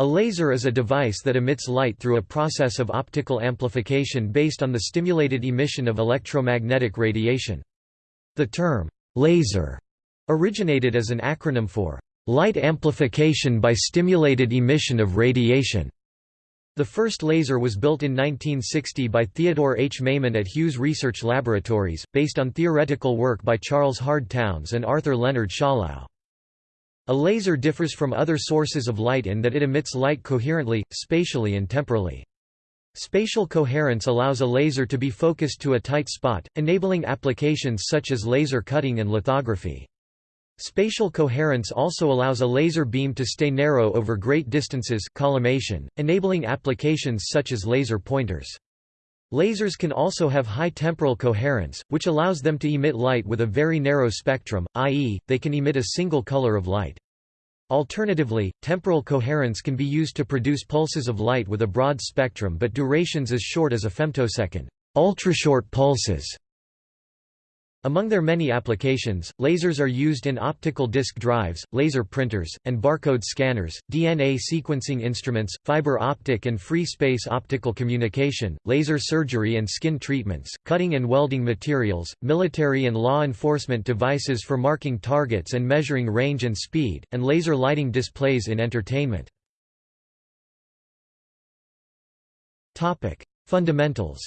A laser is a device that emits light through a process of optical amplification based on the stimulated emission of electromagnetic radiation. The term, laser, originated as an acronym for light amplification by stimulated emission of radiation. The first laser was built in 1960 by Theodore H. Maiman at Hughes Research Laboratories, based on theoretical work by Charles Hard Townes and Arthur Leonard Schawlow. A laser differs from other sources of light in that it emits light coherently, spatially and temporally. Spatial coherence allows a laser to be focused to a tight spot, enabling applications such as laser cutting and lithography. Spatial coherence also allows a laser beam to stay narrow over great distances collimation, enabling applications such as laser pointers. Lasers can also have high temporal coherence, which allows them to emit light with a very narrow spectrum, i.e., they can emit a single color of light. Alternatively, temporal coherence can be used to produce pulses of light with a broad spectrum but durations as short as a femtosecond ultrashort pulses among their many applications, lasers are used in optical disk drives, laser printers, and barcode scanners, DNA sequencing instruments, fiber optic and free space optical communication, laser surgery and skin treatments, cutting and welding materials, military and law enforcement devices for marking targets and measuring range and speed, and laser lighting displays in entertainment. Fundamentals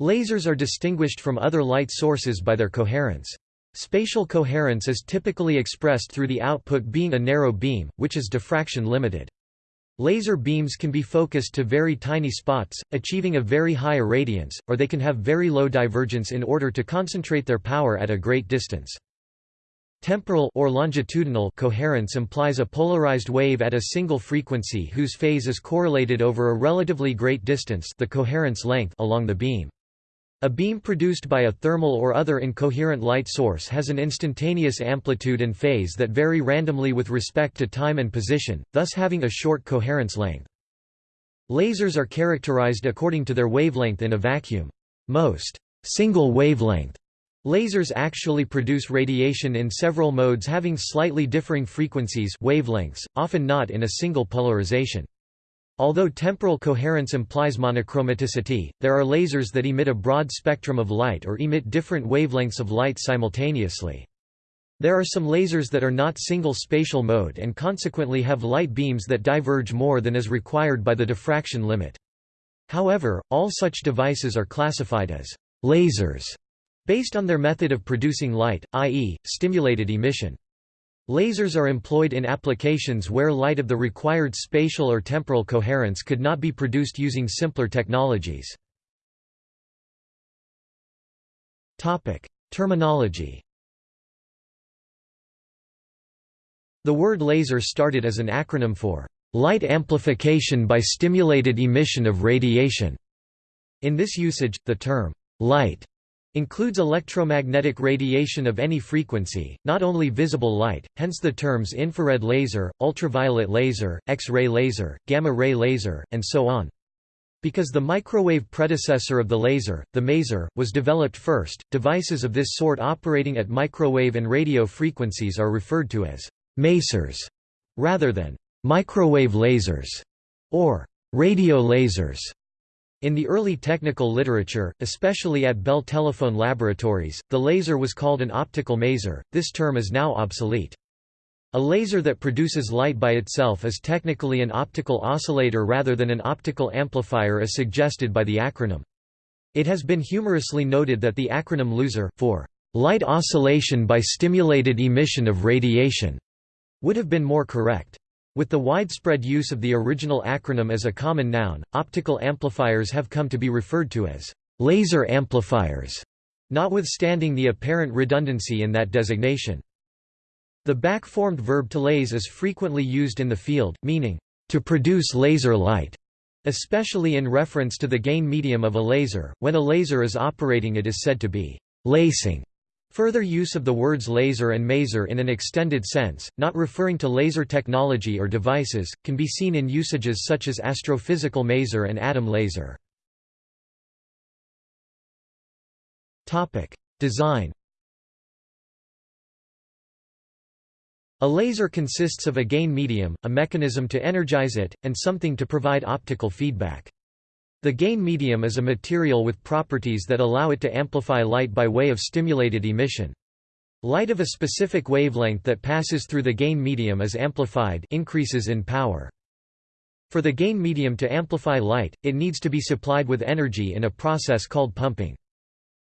Lasers are distinguished from other light sources by their coherence. Spatial coherence is typically expressed through the output being a narrow beam, which is diffraction limited. Laser beams can be focused to very tiny spots, achieving a very high irradiance, or they can have very low divergence in order to concentrate their power at a great distance. Temporal or longitudinal coherence implies a polarized wave at a single frequency whose phase is correlated over a relatively great distance the coherence length along the beam. A beam produced by a thermal or other incoherent light source has an instantaneous amplitude and phase that vary randomly with respect to time and position, thus having a short coherence length. Lasers are characterized according to their wavelength in a vacuum. Most single wavelength lasers actually produce radiation in several modes having slightly differing frequencies wavelengths, often not in a single polarization. Although temporal coherence implies monochromaticity, there are lasers that emit a broad spectrum of light or emit different wavelengths of light simultaneously. There are some lasers that are not single spatial mode and consequently have light beams that diverge more than is required by the diffraction limit. However, all such devices are classified as lasers based on their method of producing light, i.e., stimulated emission. Lasers are employed in applications where light of the required spatial or temporal coherence could not be produced using simpler technologies. Terminology The word laser started as an acronym for light amplification by stimulated emission of radiation. In this usage, the term light includes electromagnetic radiation of any frequency, not only visible light, hence the terms infrared laser, ultraviolet laser, X-ray laser, gamma-ray laser, and so on. Because the microwave predecessor of the laser, the maser, was developed first, devices of this sort operating at microwave and radio frequencies are referred to as masers, rather than microwave lasers or radio lasers. In the early technical literature, especially at Bell Telephone Laboratories, the laser was called an optical maser, this term is now obsolete. A laser that produces light by itself is technically an optical oscillator rather than an optical amplifier as suggested by the acronym. It has been humorously noted that the acronym LOSER, for light oscillation by stimulated emission of radiation, would have been more correct. With the widespread use of the original acronym as a common noun, optical amplifiers have come to be referred to as laser amplifiers, notwithstanding the apparent redundancy in that designation. The back-formed verb to lase is frequently used in the field, meaning, to produce laser light, especially in reference to the gain medium of a laser. When a laser is operating it is said to be lasing. Further use of the words laser and maser in an extended sense, not referring to laser technology or devices, can be seen in usages such as astrophysical maser and atom laser. Design A laser consists of a gain medium, a mechanism to energize it, and something to provide optical feedback. The gain medium is a material with properties that allow it to amplify light by way of stimulated emission. Light of a specific wavelength that passes through the gain medium is amplified increases in power. For the gain medium to amplify light, it needs to be supplied with energy in a process called pumping.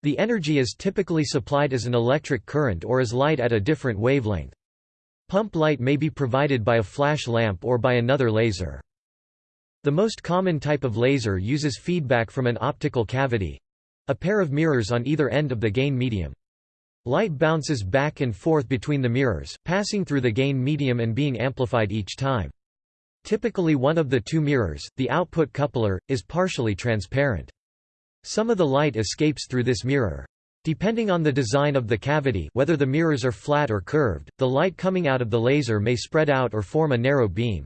The energy is typically supplied as an electric current or as light at a different wavelength. Pump light may be provided by a flash lamp or by another laser. The most common type of laser uses feedback from an optical cavity—a pair of mirrors on either end of the gain medium. Light bounces back and forth between the mirrors, passing through the gain medium and being amplified each time. Typically one of the two mirrors, the output coupler, is partially transparent. Some of the light escapes through this mirror. Depending on the design of the cavity whether the mirrors are flat or curved, the light coming out of the laser may spread out or form a narrow beam.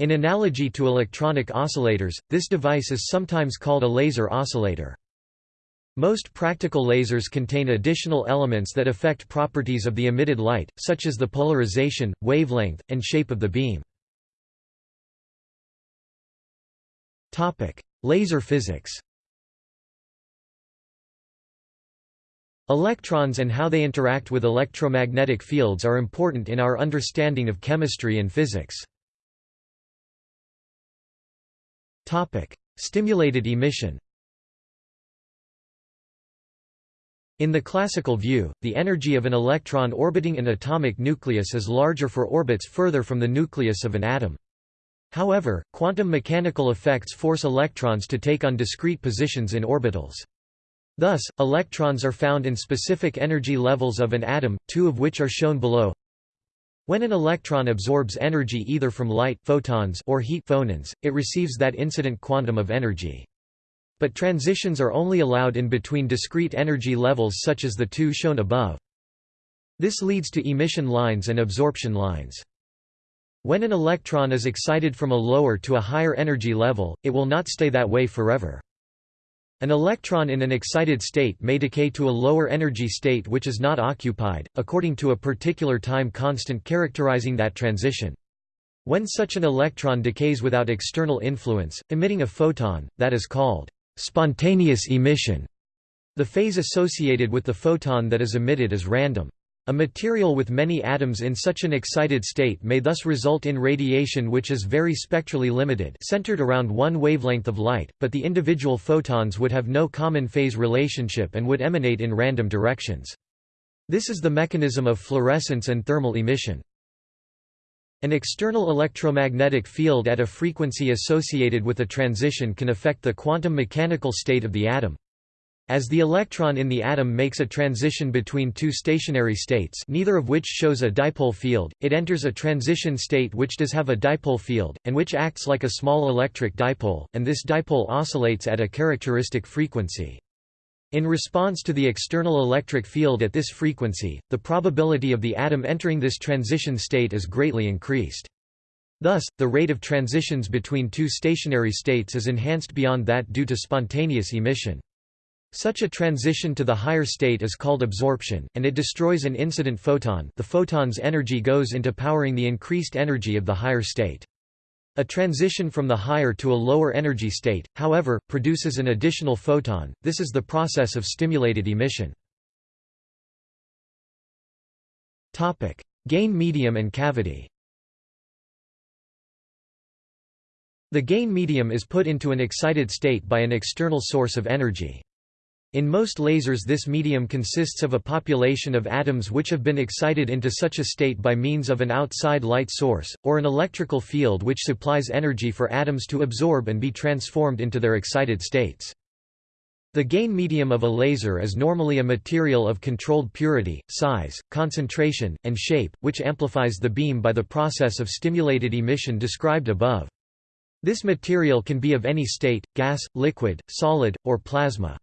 In analogy to electronic oscillators, this device is sometimes called a laser oscillator. Most practical lasers contain additional elements that affect properties of the emitted light, such as the polarization, wavelength, and shape of the beam. Laser physics Electrons and how they interact with electromagnetic fields are important in our understanding of chemistry and physics. Stimulated emission In the classical view, the energy of an electron orbiting an atomic nucleus is larger for orbits further from the nucleus of an atom. However, quantum mechanical effects force electrons to take on discrete positions in orbitals. Thus, electrons are found in specific energy levels of an atom, two of which are shown below. When an electron absorbs energy either from light photons or heat phonons, it receives that incident quantum of energy. But transitions are only allowed in between discrete energy levels such as the two shown above. This leads to emission lines and absorption lines. When an electron is excited from a lower to a higher energy level, it will not stay that way forever. An electron in an excited state may decay to a lower energy state which is not occupied, according to a particular time constant characterizing that transition. When such an electron decays without external influence, emitting a photon, that is called spontaneous emission. The phase associated with the photon that is emitted is random. A material with many atoms in such an excited state may thus result in radiation which is very spectrally limited centered around one wavelength of light, but the individual photons would have no common phase relationship and would emanate in random directions. This is the mechanism of fluorescence and thermal emission. An external electromagnetic field at a frequency associated with a transition can affect the quantum mechanical state of the atom. As the electron in the atom makes a transition between two stationary states neither of which shows a dipole field, it enters a transition state which does have a dipole field, and which acts like a small electric dipole, and this dipole oscillates at a characteristic frequency. In response to the external electric field at this frequency, the probability of the atom entering this transition state is greatly increased. Thus, the rate of transitions between two stationary states is enhanced beyond that due to spontaneous emission. Such a transition to the higher state is called absorption, and it destroys an incident photon the photon's energy goes into powering the increased energy of the higher state. A transition from the higher to a lower energy state, however, produces an additional photon, this is the process of stimulated emission. Gain medium and cavity The gain medium is put into an excited state by an external source of energy. In most lasers this medium consists of a population of atoms which have been excited into such a state by means of an outside light source, or an electrical field which supplies energy for atoms to absorb and be transformed into their excited states. The gain medium of a laser is normally a material of controlled purity, size, concentration, and shape, which amplifies the beam by the process of stimulated emission described above. This material can be of any state, gas, liquid, solid, or plasma.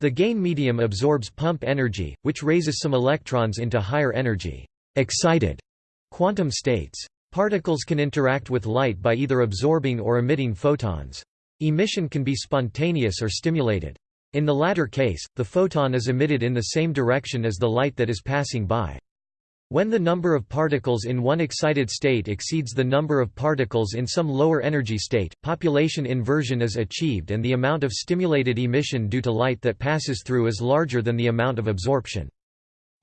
The gain medium absorbs pump energy, which raises some electrons into higher energy excited quantum states. Particles can interact with light by either absorbing or emitting photons. Emission can be spontaneous or stimulated. In the latter case, the photon is emitted in the same direction as the light that is passing by. When the number of particles in one excited state exceeds the number of particles in some lower energy state, population inversion is achieved and the amount of stimulated emission due to light that passes through is larger than the amount of absorption.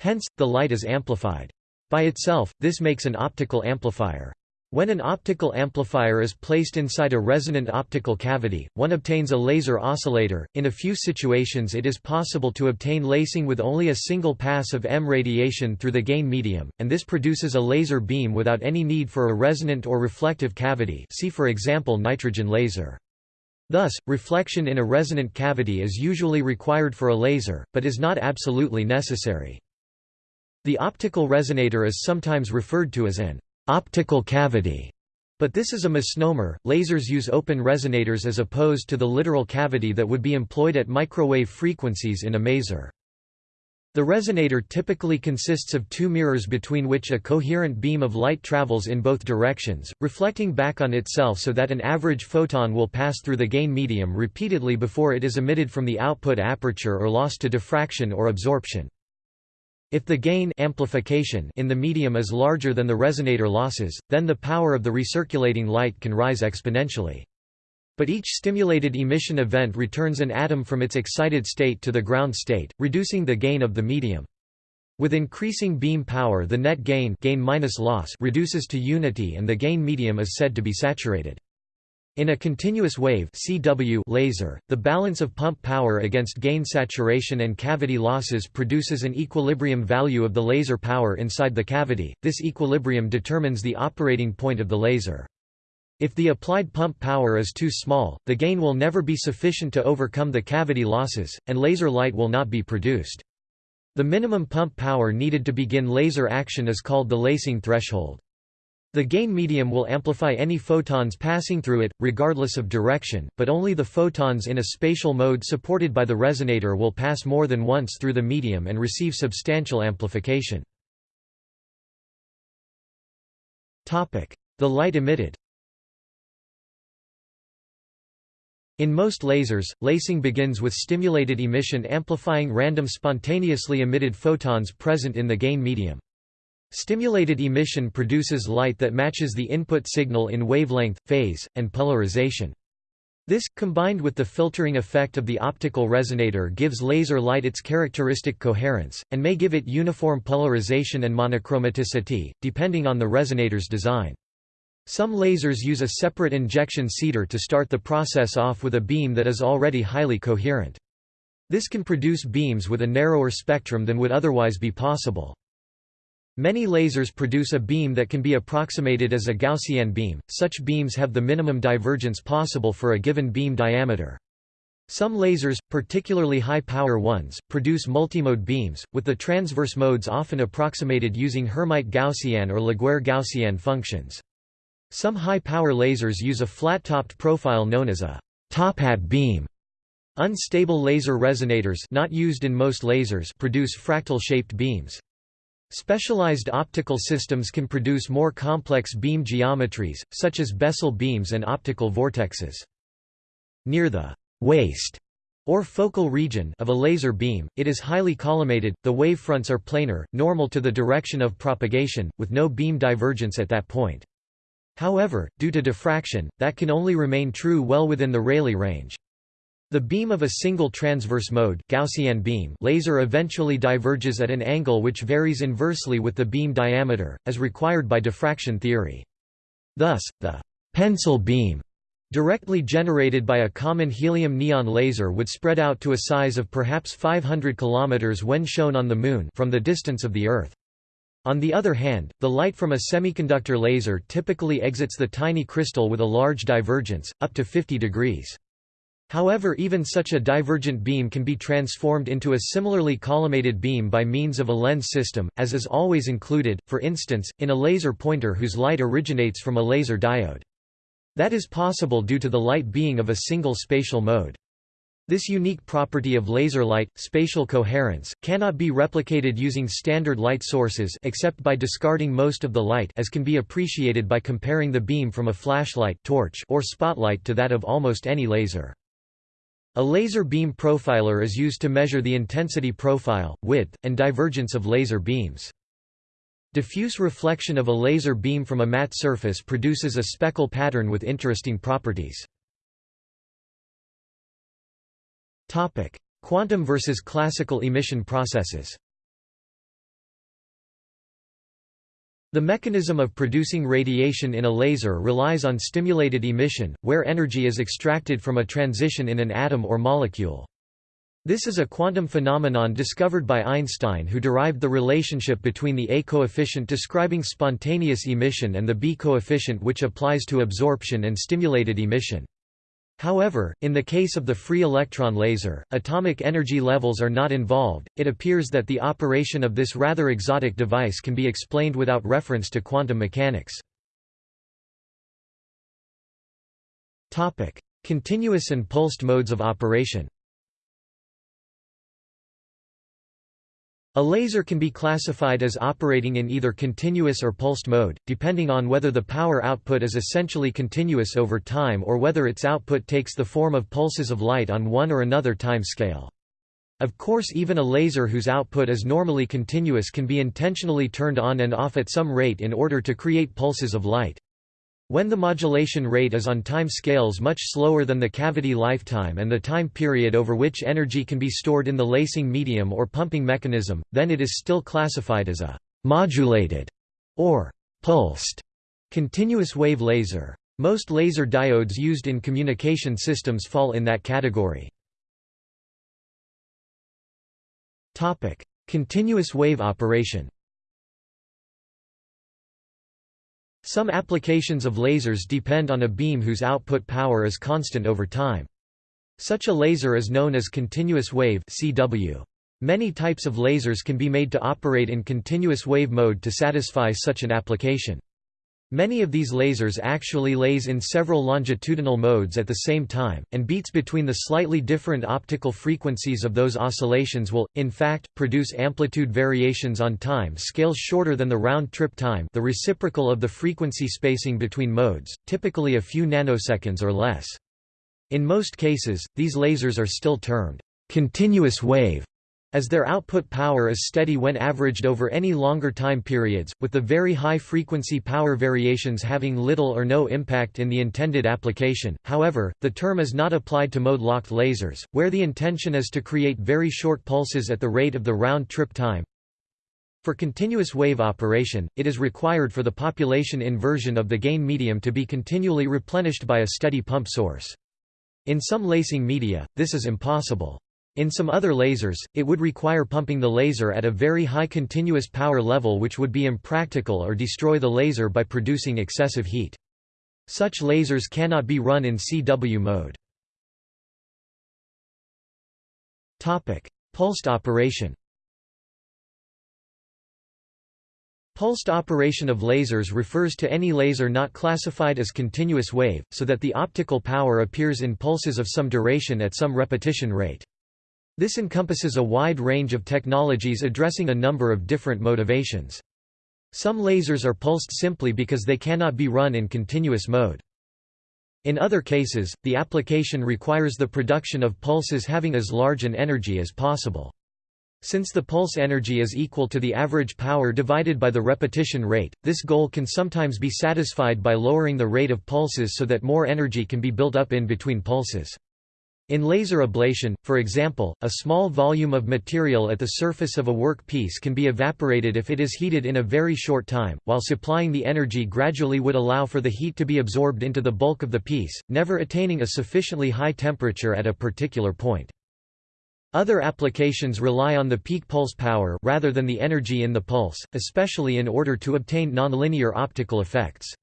Hence, the light is amplified. By itself, this makes an optical amplifier. When an optical amplifier is placed inside a resonant optical cavity, one obtains a laser oscillator. In a few situations, it is possible to obtain lasing with only a single pass of M radiation through the gain medium, and this produces a laser beam without any need for a resonant or reflective cavity. See for example nitrogen laser. Thus, reflection in a resonant cavity is usually required for a laser, but is not absolutely necessary. The optical resonator is sometimes referred to as an optical cavity. But this is a misnomer. Lasers use open resonators as opposed to the literal cavity that would be employed at microwave frequencies in a maser. The resonator typically consists of two mirrors between which a coherent beam of light travels in both directions, reflecting back on itself so that an average photon will pass through the gain medium repeatedly before it is emitted from the output aperture or lost to diffraction or absorption. If the gain amplification in the medium is larger than the resonator losses, then the power of the recirculating light can rise exponentially. But each stimulated emission event returns an atom from its excited state to the ground state, reducing the gain of the medium. With increasing beam power the net gain, gain minus loss reduces to unity and the gain medium is said to be saturated. In a continuous wave CW laser, the balance of pump power against gain saturation and cavity losses produces an equilibrium value of the laser power inside the cavity. This equilibrium determines the operating point of the laser. If the applied pump power is too small, the gain will never be sufficient to overcome the cavity losses, and laser light will not be produced. The minimum pump power needed to begin laser action is called the lasing threshold. The gain medium will amplify any photons passing through it, regardless of direction, but only the photons in a spatial mode supported by the resonator will pass more than once through the medium and receive substantial amplification. The light emitted In most lasers, lasing begins with stimulated emission amplifying random spontaneously emitted photons present in the gain medium. Stimulated emission produces light that matches the input signal in wavelength, phase, and polarization. This, combined with the filtering effect of the optical resonator gives laser light its characteristic coherence, and may give it uniform polarization and monochromaticity, depending on the resonator's design. Some lasers use a separate injection seeder to start the process off with a beam that is already highly coherent. This can produce beams with a narrower spectrum than would otherwise be possible. Many lasers produce a beam that can be approximated as a Gaussian beam, such beams have the minimum divergence possible for a given beam diameter. Some lasers, particularly high-power ones, produce multimode beams, with the transverse modes often approximated using Hermite Gaussian or Laguerre Gaussian functions. Some high-power lasers use a flat-topped profile known as a top hat beam. Unstable laser resonators not used in most lasers produce fractal-shaped beams. Specialized optical systems can produce more complex beam geometries, such as Bessel beams and optical vortexes. Near the waist or focal region of a laser beam, it is highly collimated, the wavefronts are planar, normal to the direction of propagation, with no beam divergence at that point. However, due to diffraction, that can only remain true well within the Rayleigh range. The beam of a single transverse mode Gaussian beam laser eventually diverges at an angle which varies inversely with the beam diameter, as required by diffraction theory. Thus, the pencil beam directly generated by a common helium-neon laser would spread out to a size of perhaps 500 km when shown on the Moon from the distance of the Earth. On the other hand, the light from a semiconductor laser typically exits the tiny crystal with a large divergence, up to 50 degrees. However even such a divergent beam can be transformed into a similarly collimated beam by means of a lens system, as is always included, for instance, in a laser pointer whose light originates from a laser diode. That is possible due to the light being of a single spatial mode. This unique property of laser light, spatial coherence, cannot be replicated using standard light sources except by discarding most of the light as can be appreciated by comparing the beam from a flashlight torch or spotlight to that of almost any laser. A laser beam profiler is used to measure the intensity profile, width, and divergence of laser beams. Diffuse reflection of a laser beam from a matte surface produces a speckle pattern with interesting properties. Quantum versus classical emission processes The mechanism of producing radiation in a laser relies on stimulated emission, where energy is extracted from a transition in an atom or molecule. This is a quantum phenomenon discovered by Einstein who derived the relationship between the A coefficient describing spontaneous emission and the B coefficient which applies to absorption and stimulated emission. However, in the case of the free electron laser, atomic energy levels are not involved. It appears that the operation of this rather exotic device can be explained without reference to quantum mechanics. Topic: Continuous and pulsed modes of operation. A laser can be classified as operating in either continuous or pulsed mode, depending on whether the power output is essentially continuous over time or whether its output takes the form of pulses of light on one or another time scale. Of course even a laser whose output is normally continuous can be intentionally turned on and off at some rate in order to create pulses of light. When the modulation rate is on time scales much slower than the cavity lifetime and the time period over which energy can be stored in the lasing medium or pumping mechanism, then it is still classified as a modulated or pulsed continuous wave laser. Most laser diodes used in communication systems fall in that category. Continuous wave operation Some applications of lasers depend on a beam whose output power is constant over time. Such a laser is known as continuous wave CW. Many types of lasers can be made to operate in continuous wave mode to satisfy such an application. Many of these lasers actually lase in several longitudinal modes at the same time, and beats between the slightly different optical frequencies of those oscillations will, in fact, produce amplitude variations on time scales shorter than the round-trip time the reciprocal of the frequency spacing between modes, typically a few nanoseconds or less. In most cases, these lasers are still termed continuous wave as their output power is steady when averaged over any longer time periods, with the very high frequency power variations having little or no impact in the intended application. However, the term is not applied to mode-locked lasers, where the intention is to create very short pulses at the rate of the round-trip time. For continuous wave operation, it is required for the population inversion of the gain medium to be continually replenished by a steady pump source. In some lasing media, this is impossible. In some other lasers, it would require pumping the laser at a very high continuous power level which would be impractical or destroy the laser by producing excessive heat. Such lasers cannot be run in CW mode. Topic: Pulsed operation Pulsed operation of lasers refers to any laser not classified as continuous wave, so that the optical power appears in pulses of some duration at some repetition rate. This encompasses a wide range of technologies addressing a number of different motivations. Some lasers are pulsed simply because they cannot be run in continuous mode. In other cases, the application requires the production of pulses having as large an energy as possible. Since the pulse energy is equal to the average power divided by the repetition rate, this goal can sometimes be satisfied by lowering the rate of pulses so that more energy can be built up in between pulses. In laser ablation, for example, a small volume of material at the surface of a work piece can be evaporated if it is heated in a very short time, while supplying the energy gradually would allow for the heat to be absorbed into the bulk of the piece, never attaining a sufficiently high temperature at a particular point. Other applications rely on the peak pulse power rather than the energy in the pulse, especially in order to obtain nonlinear optical effects.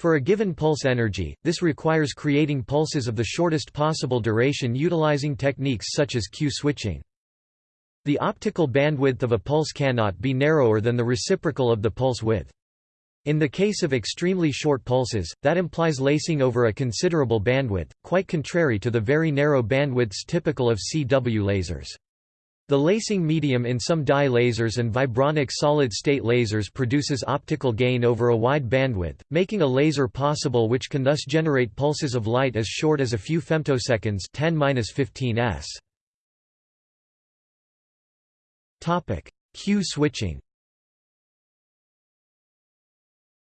For a given pulse energy, this requires creating pulses of the shortest possible duration utilizing techniques such as Q-switching. The optical bandwidth of a pulse cannot be narrower than the reciprocal of the pulse width. In the case of extremely short pulses, that implies lasing over a considerable bandwidth, quite contrary to the very narrow bandwidths typical of CW lasers. The lasing medium in some dye lasers and vibronic solid-state lasers produces optical gain over a wide bandwidth, making a laser possible which can thus generate pulses of light as short as a few femtoseconds 10-15 s. Q switching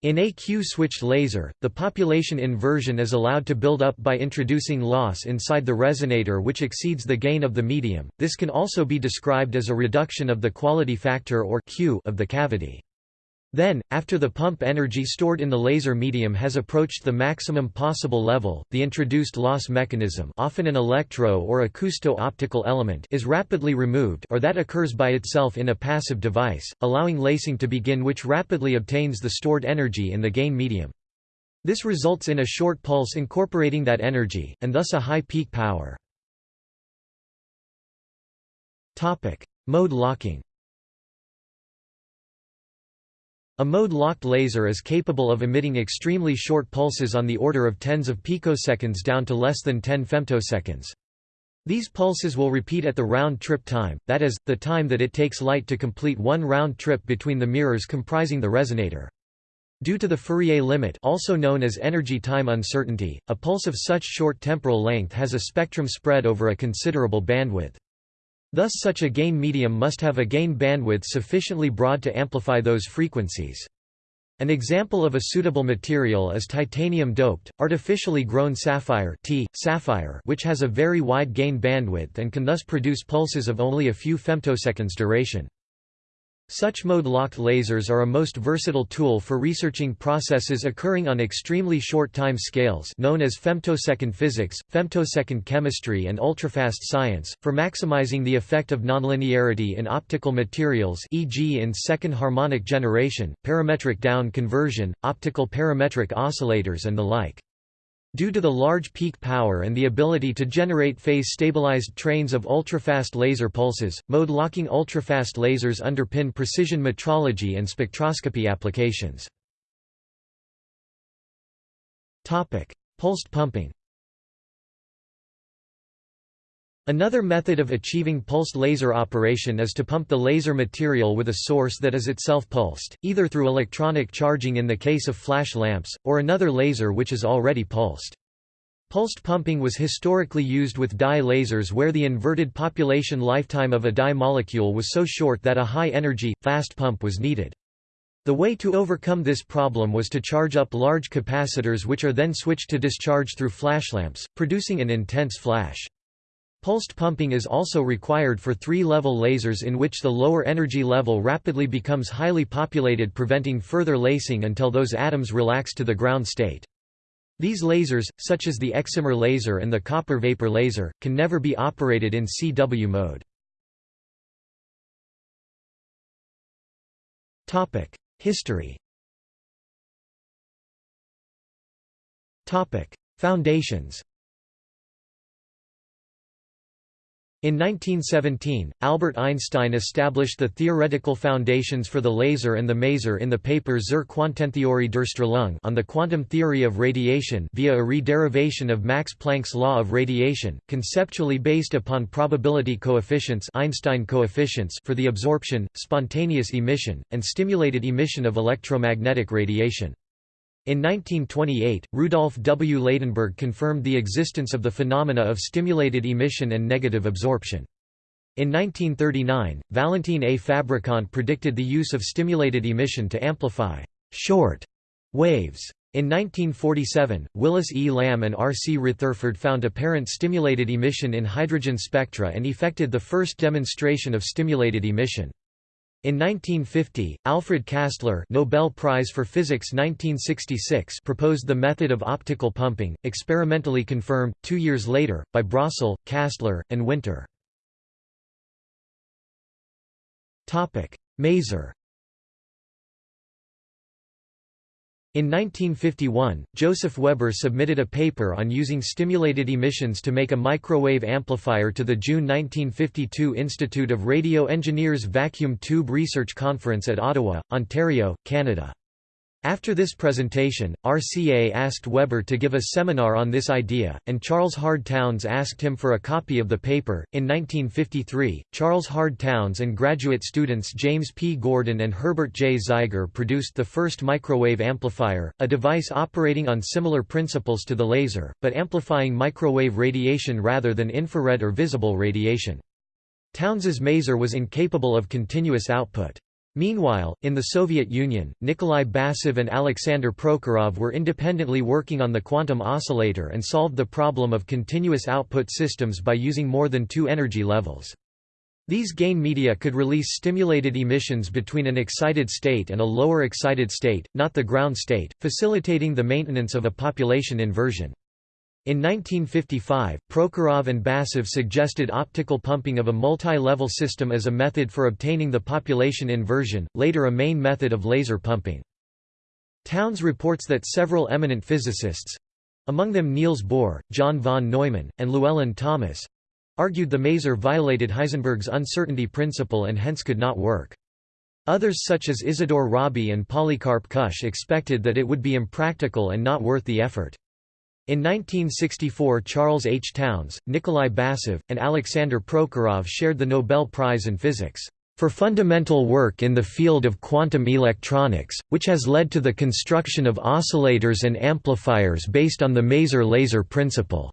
In a Q-switched laser, the population inversion is allowed to build up by introducing loss inside the resonator which exceeds the gain of the medium. This can also be described as a reduction of the quality factor or Q of the cavity. Then, after the pump energy stored in the laser medium has approached the maximum possible level, the introduced loss mechanism often an electro- or acousto-optical element is rapidly removed or that occurs by itself in a passive device, allowing lasing to begin which rapidly obtains the stored energy in the gain medium. This results in a short pulse incorporating that energy, and thus a high peak power. Mode locking A mode-locked laser is capable of emitting extremely short pulses on the order of tens of picoseconds down to less than 10 femtoseconds. These pulses will repeat at the round-trip time, that is, the time that it takes light to complete one round trip between the mirrors comprising the resonator. Due to the Fourier limit also known as energy time uncertainty, a pulse of such short temporal length has a spectrum spread over a considerable bandwidth. Thus such a gain medium must have a gain bandwidth sufficiently broad to amplify those frequencies. An example of a suitable material is titanium-doped, artificially grown sapphire, T, sapphire which has a very wide gain bandwidth and can thus produce pulses of only a few femtoseconds duration. Such mode-locked lasers are a most versatile tool for researching processes occurring on extremely short time scales known as femtosecond physics, femtosecond chemistry and ultrafast science, for maximizing the effect of nonlinearity in optical materials e.g. in second harmonic generation, parametric down conversion, optical parametric oscillators and the like. Due to the large peak power and the ability to generate phase-stabilized trains of ultrafast laser pulses, mode-locking ultrafast lasers underpin precision metrology and spectroscopy applications. Pulsed pumping Another method of achieving pulsed laser operation is to pump the laser material with a source that is itself pulsed, either through electronic charging in the case of flash lamps, or another laser which is already pulsed. Pulsed pumping was historically used with dye lasers where the inverted population lifetime of a dye molecule was so short that a high-energy, fast pump was needed. The way to overcome this problem was to charge up large capacitors which are then switched to discharge through flashlamps, producing an intense flash. Pulsed pumping is also required for three-level lasers in which the lower energy level rapidly becomes highly populated preventing further lasing until those atoms relax to the ground state. These lasers, such as the excimer laser and the copper vapor laser, can never be operated in CW mode. History Foundations In 1917, Albert Einstein established the theoretical foundations for the laser and the maser in the paper Zur Quantentheorie der Strahlung on the quantum theory of radiation via a re-derivation of Max Planck's law of radiation, conceptually based upon probability coefficients Einstein coefficients for the absorption, spontaneous emission, and stimulated emission of electromagnetic radiation. In 1928, Rudolf W. Ladenburg confirmed the existence of the phenomena of stimulated emission and negative absorption. In 1939, Valentin A. Fabrikant predicted the use of stimulated emission to amplify short waves. In 1947, Willis E. Lamb and R. C. Retherford found apparent stimulated emission in hydrogen spectra and effected the first demonstration of stimulated emission. In 1950, Alfred Kastler Nobel Prize for Physics 1966 proposed the method of optical pumping, experimentally confirmed, two years later, by Brossel, Kastler, and Winter. Maser In 1951, Joseph Weber submitted a paper on using stimulated emissions to make a microwave amplifier to the June 1952 Institute of Radio Engineers Vacuum Tube Research Conference at Ottawa, Ontario, Canada. After this presentation, RCA asked Weber to give a seminar on this idea, and Charles Hard Townes asked him for a copy of the paper. In 1953, Charles Hard Townes and graduate students James P. Gordon and Herbert J. Zeiger produced the first microwave amplifier, a device operating on similar principles to the laser, but amplifying microwave radiation rather than infrared or visible radiation. Townes's maser was incapable of continuous output. Meanwhile, in the Soviet Union, Nikolai Basov and Alexander Prokhorov were independently working on the quantum oscillator and solved the problem of continuous output systems by using more than two energy levels. These gain media could release stimulated emissions between an excited state and a lower excited state, not the ground state, facilitating the maintenance of a population inversion. In 1955, Prokhorov and Basov suggested optical pumping of a multi-level system as a method for obtaining the population inversion, later a main method of laser pumping. Townes reports that several eminent physicists—among them Niels Bohr, John von Neumann, and Llewellyn Thomas—argued the maser violated Heisenberg's uncertainty principle and hence could not work. Others such as Isidore Rabi and Polycarp Kusch expected that it would be impractical and not worth the effort. In 1964 Charles H. Townes, Nikolai Basov, and Alexander Prokhorov shared the Nobel Prize in Physics for fundamental work in the field of quantum electronics, which has led to the construction of oscillators and amplifiers based on the maser laser principle.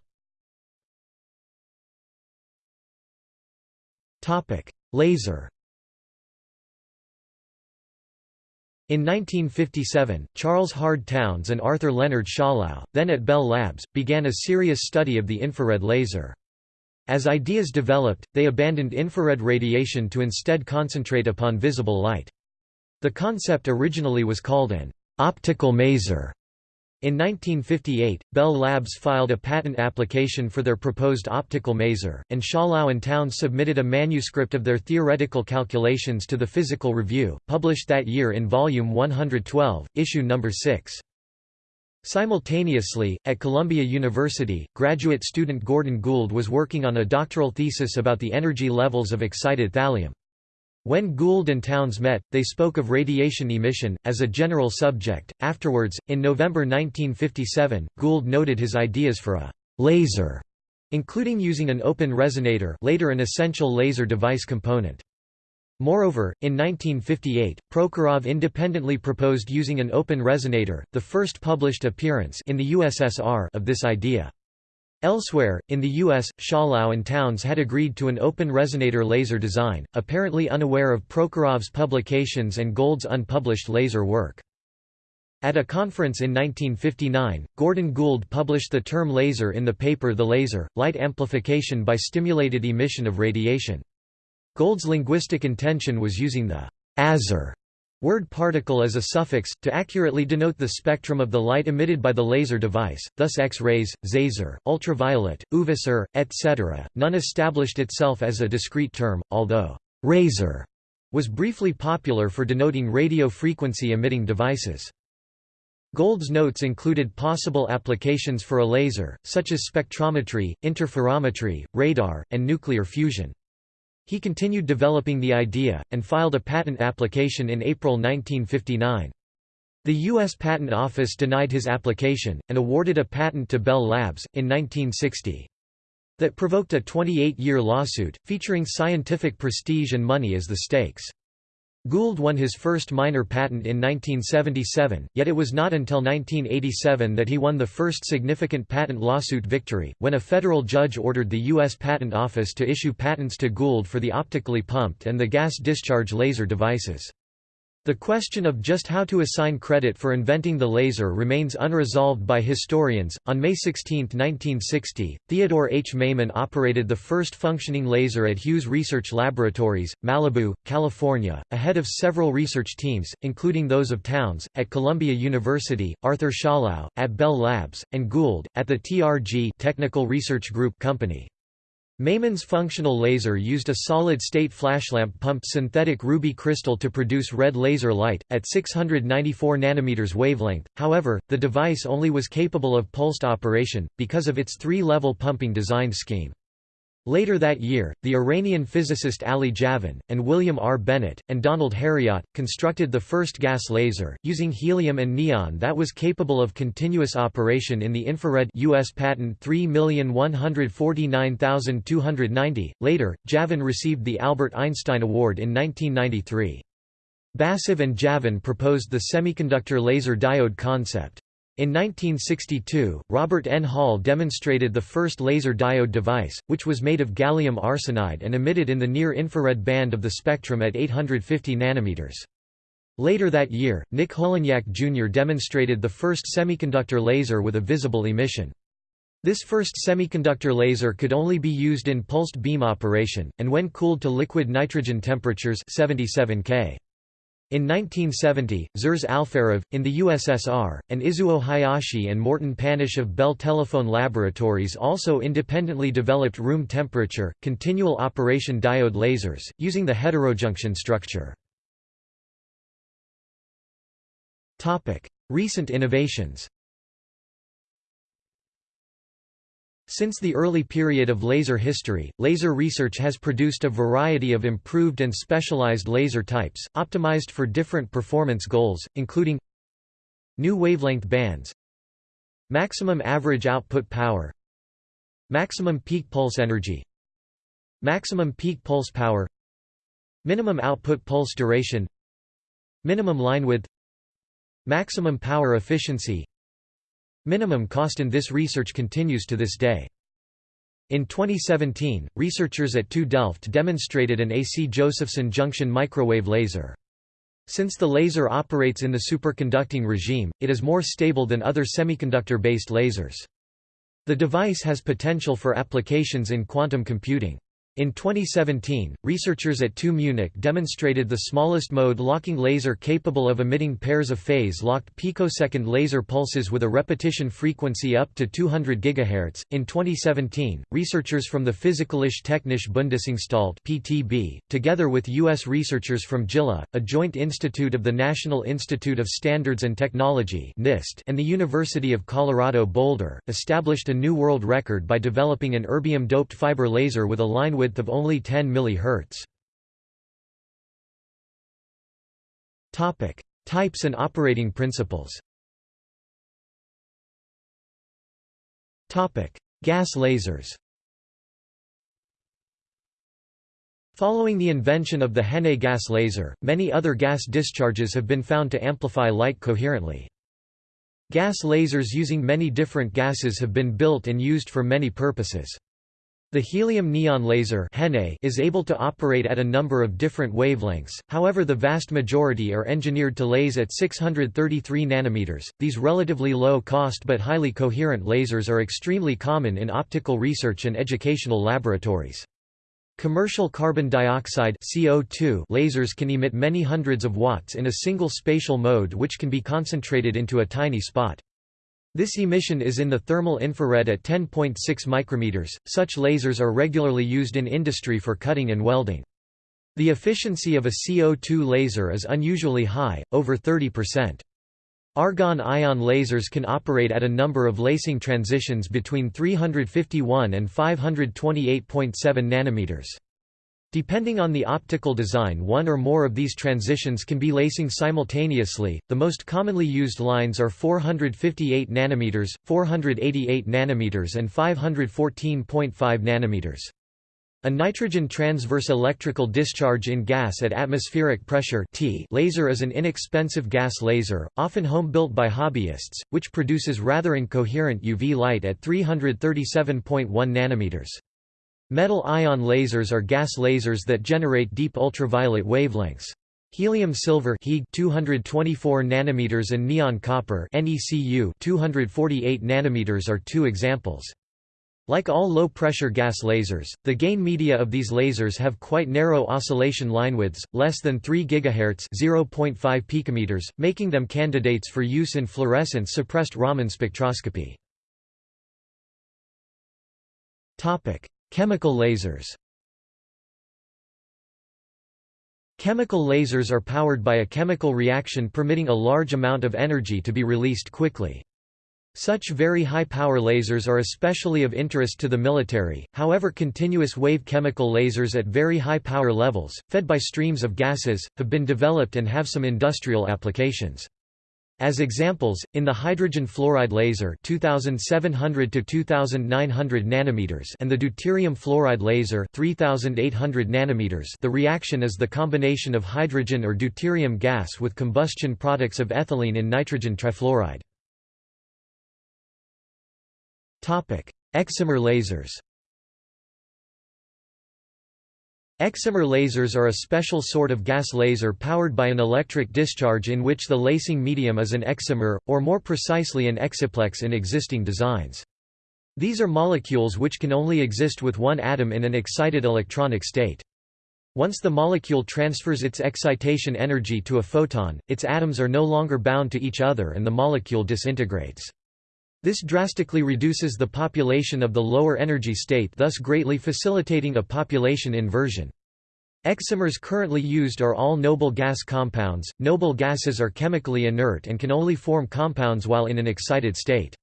Laser In 1957, Charles Hard Townes and Arthur Leonard Schawlow, then at Bell Labs, began a serious study of the infrared laser. As ideas developed, they abandoned infrared radiation to instead concentrate upon visible light. The concept originally was called an optical maser, in 1958, Bell Labs filed a patent application for their proposed optical maser, and Schawlow and Townes submitted a manuscript of their theoretical calculations to the Physical Review, published that year in Volume 112, issue No. 6. Simultaneously, at Columbia University, graduate student Gordon Gould was working on a doctoral thesis about the energy levels of excited thallium. When Gould and Townes met, they spoke of radiation emission, as a general subject. Afterwards, in November 1957, Gould noted his ideas for a laser, including using an open resonator later an essential laser device component. Moreover, in 1958, Prokhorov independently proposed using an open resonator, the first published appearance in the USSR of this idea. Elsewhere, in the U.S., Schawlow and Townes had agreed to an open resonator laser design, apparently unaware of Prokhorov's publications and Gould's unpublished laser work. At a conference in 1959, Gordon Gould published the term laser in the paper The Laser, Light Amplification by Stimulated Emission of Radiation. Gould's linguistic intention was using the «azer» Word particle as a suffix, to accurately denote the spectrum of the light emitted by the laser device, thus X-rays, Zaser, ultraviolet, UV-Ser, etc. None established itself as a discrete term, although «raser» was briefly popular for denoting radio frequency emitting devices. Gould's notes included possible applications for a laser, such as spectrometry, interferometry, radar, and nuclear fusion. He continued developing the idea, and filed a patent application in April 1959. The U.S. Patent Office denied his application, and awarded a patent to Bell Labs, in 1960. That provoked a 28-year lawsuit, featuring scientific prestige and money as the stakes. Gould won his first minor patent in 1977, yet it was not until 1987 that he won the first significant patent lawsuit victory, when a federal judge ordered the U.S. Patent Office to issue patents to Gould for the optically pumped and the gas discharge laser devices. The question of just how to assign credit for inventing the laser remains unresolved by historians. On May 16, 1960, Theodore H. Maiman operated the first functioning laser at Hughes Research Laboratories, Malibu, California, ahead of several research teams, including those of Townes, at Columbia University, Arthur Schawlow, at Bell Labs, and Gould, at the TRG Technical Research Group Company. Maiman's functional laser used a solid-state flashlamp pumped synthetic ruby crystal to produce red laser light, at 694 nanometers wavelength, however, the device only was capable of pulsed operation, because of its three-level pumping design scheme. Later that year, the Iranian physicist Ali Javan, and William R. Bennett, and Donald Herriott, constructed the first gas laser, using helium and neon that was capable of continuous operation in the infrared US patent 3149290. Later, Javan received the Albert Einstein Award in 1993. Basov and Javan proposed the semiconductor laser diode concept. In 1962, Robert N. Hall demonstrated the first laser diode device, which was made of gallium arsenide and emitted in the near-infrared band of the spectrum at 850 nanometers. Later that year, Nick Holonyak Jr. demonstrated the first semiconductor laser with a visible emission. This first semiconductor laser could only be used in pulsed beam operation, and when cooled to liquid nitrogen temperatures 77 K. In 1970, Zhores Alferov, in the USSR, and Izuo Hayashi and Morton Panish of Bell Telephone Laboratories also independently developed room temperature, continual operation diode lasers, using the heterojunction structure. Recent innovations Since the early period of laser history, laser research has produced a variety of improved and specialized laser types, optimized for different performance goals, including new wavelength bands maximum average output power maximum peak pulse energy maximum peak pulse power minimum output pulse duration minimum line width maximum power efficiency Minimum cost in this research continues to this day. In 2017, researchers at TU Delft demonstrated an AC Josephson junction microwave laser. Since the laser operates in the superconducting regime, it is more stable than other semiconductor-based lasers. The device has potential for applications in quantum computing. In 2017, researchers at TU Munich demonstrated the smallest mode locking laser capable of emitting pairs of phase-locked picosecond laser pulses with a repetition frequency up to 200 GHz. In 2017, researchers from the Physikalische Technische Bundesanstalt (PTB), together with US researchers from JILA, a joint institute of the National Institute of Standards and Technology (NIST) and the University of Colorado Boulder, established a new world record by developing an erbium-doped fiber laser with a line width width of only 10 mHz. Topic: Types and operating principles. Topic: Gas lasers. Following the invention of the HeNe gas laser, many other gas discharges have been found to amplify light coherently. Gas lasers using many different gases have been built and used for many purposes. The helium neon laser is able to operate at a number of different wavelengths, however the vast majority are engineered to lase at 633 nanometers. These relatively low-cost but highly coherent lasers are extremely common in optical research and educational laboratories. Commercial carbon dioxide CO2 lasers can emit many hundreds of watts in a single spatial mode which can be concentrated into a tiny spot. This emission is in the thermal infrared at 10.6 micrometers. Such lasers are regularly used in industry for cutting and welding. The efficiency of a CO2 laser is unusually high, over 30%. Argon ion lasers can operate at a number of lasing transitions between 351 and 528.7 nanometers. Depending on the optical design one or more of these transitions can be lasing simultaneously. The most commonly used lines are 458 nanometers, 488 nanometers and 514.5 nanometers. A nitrogen transverse electrical discharge in gas at atmospheric pressure TEA laser is an inexpensive gas laser, often home-built by hobbyists, which produces rather incoherent UV light at 337.1 nanometers. Metal ion lasers are gas lasers that generate deep ultraviolet wavelengths. Helium silver He 224 nanometers and neon copper NECU 248 nanometers are two examples. Like all low-pressure gas lasers, the gain media of these lasers have quite narrow oscillation linewidths, less than 3 GHz (0.5 picometers), making them candidates for use in fluorescence-suppressed Raman spectroscopy. Topic: Chemical lasers Chemical lasers are powered by a chemical reaction permitting a large amount of energy to be released quickly. Such very high-power lasers are especially of interest to the military, however continuous wave chemical lasers at very high power levels, fed by streams of gases, have been developed and have some industrial applications. As examples, in the hydrogen fluoride laser 2700 to 2900 nanometers and the deuterium fluoride laser 3800 nanometers, the reaction is the combination of hydrogen or deuterium gas with combustion products of ethylene and nitrogen trifluoride. Topic: Excimer lasers. Excimer lasers are a special sort of gas laser powered by an electric discharge in which the lasing medium is an excimer, or more precisely an exciplex in existing designs. These are molecules which can only exist with one atom in an excited electronic state. Once the molecule transfers its excitation energy to a photon, its atoms are no longer bound to each other and the molecule disintegrates. This drastically reduces the population of the lower energy state thus greatly facilitating a population inversion. Excimers currently used are all noble gas compounds. Noble gases are chemically inert and can only form compounds while in an excited state.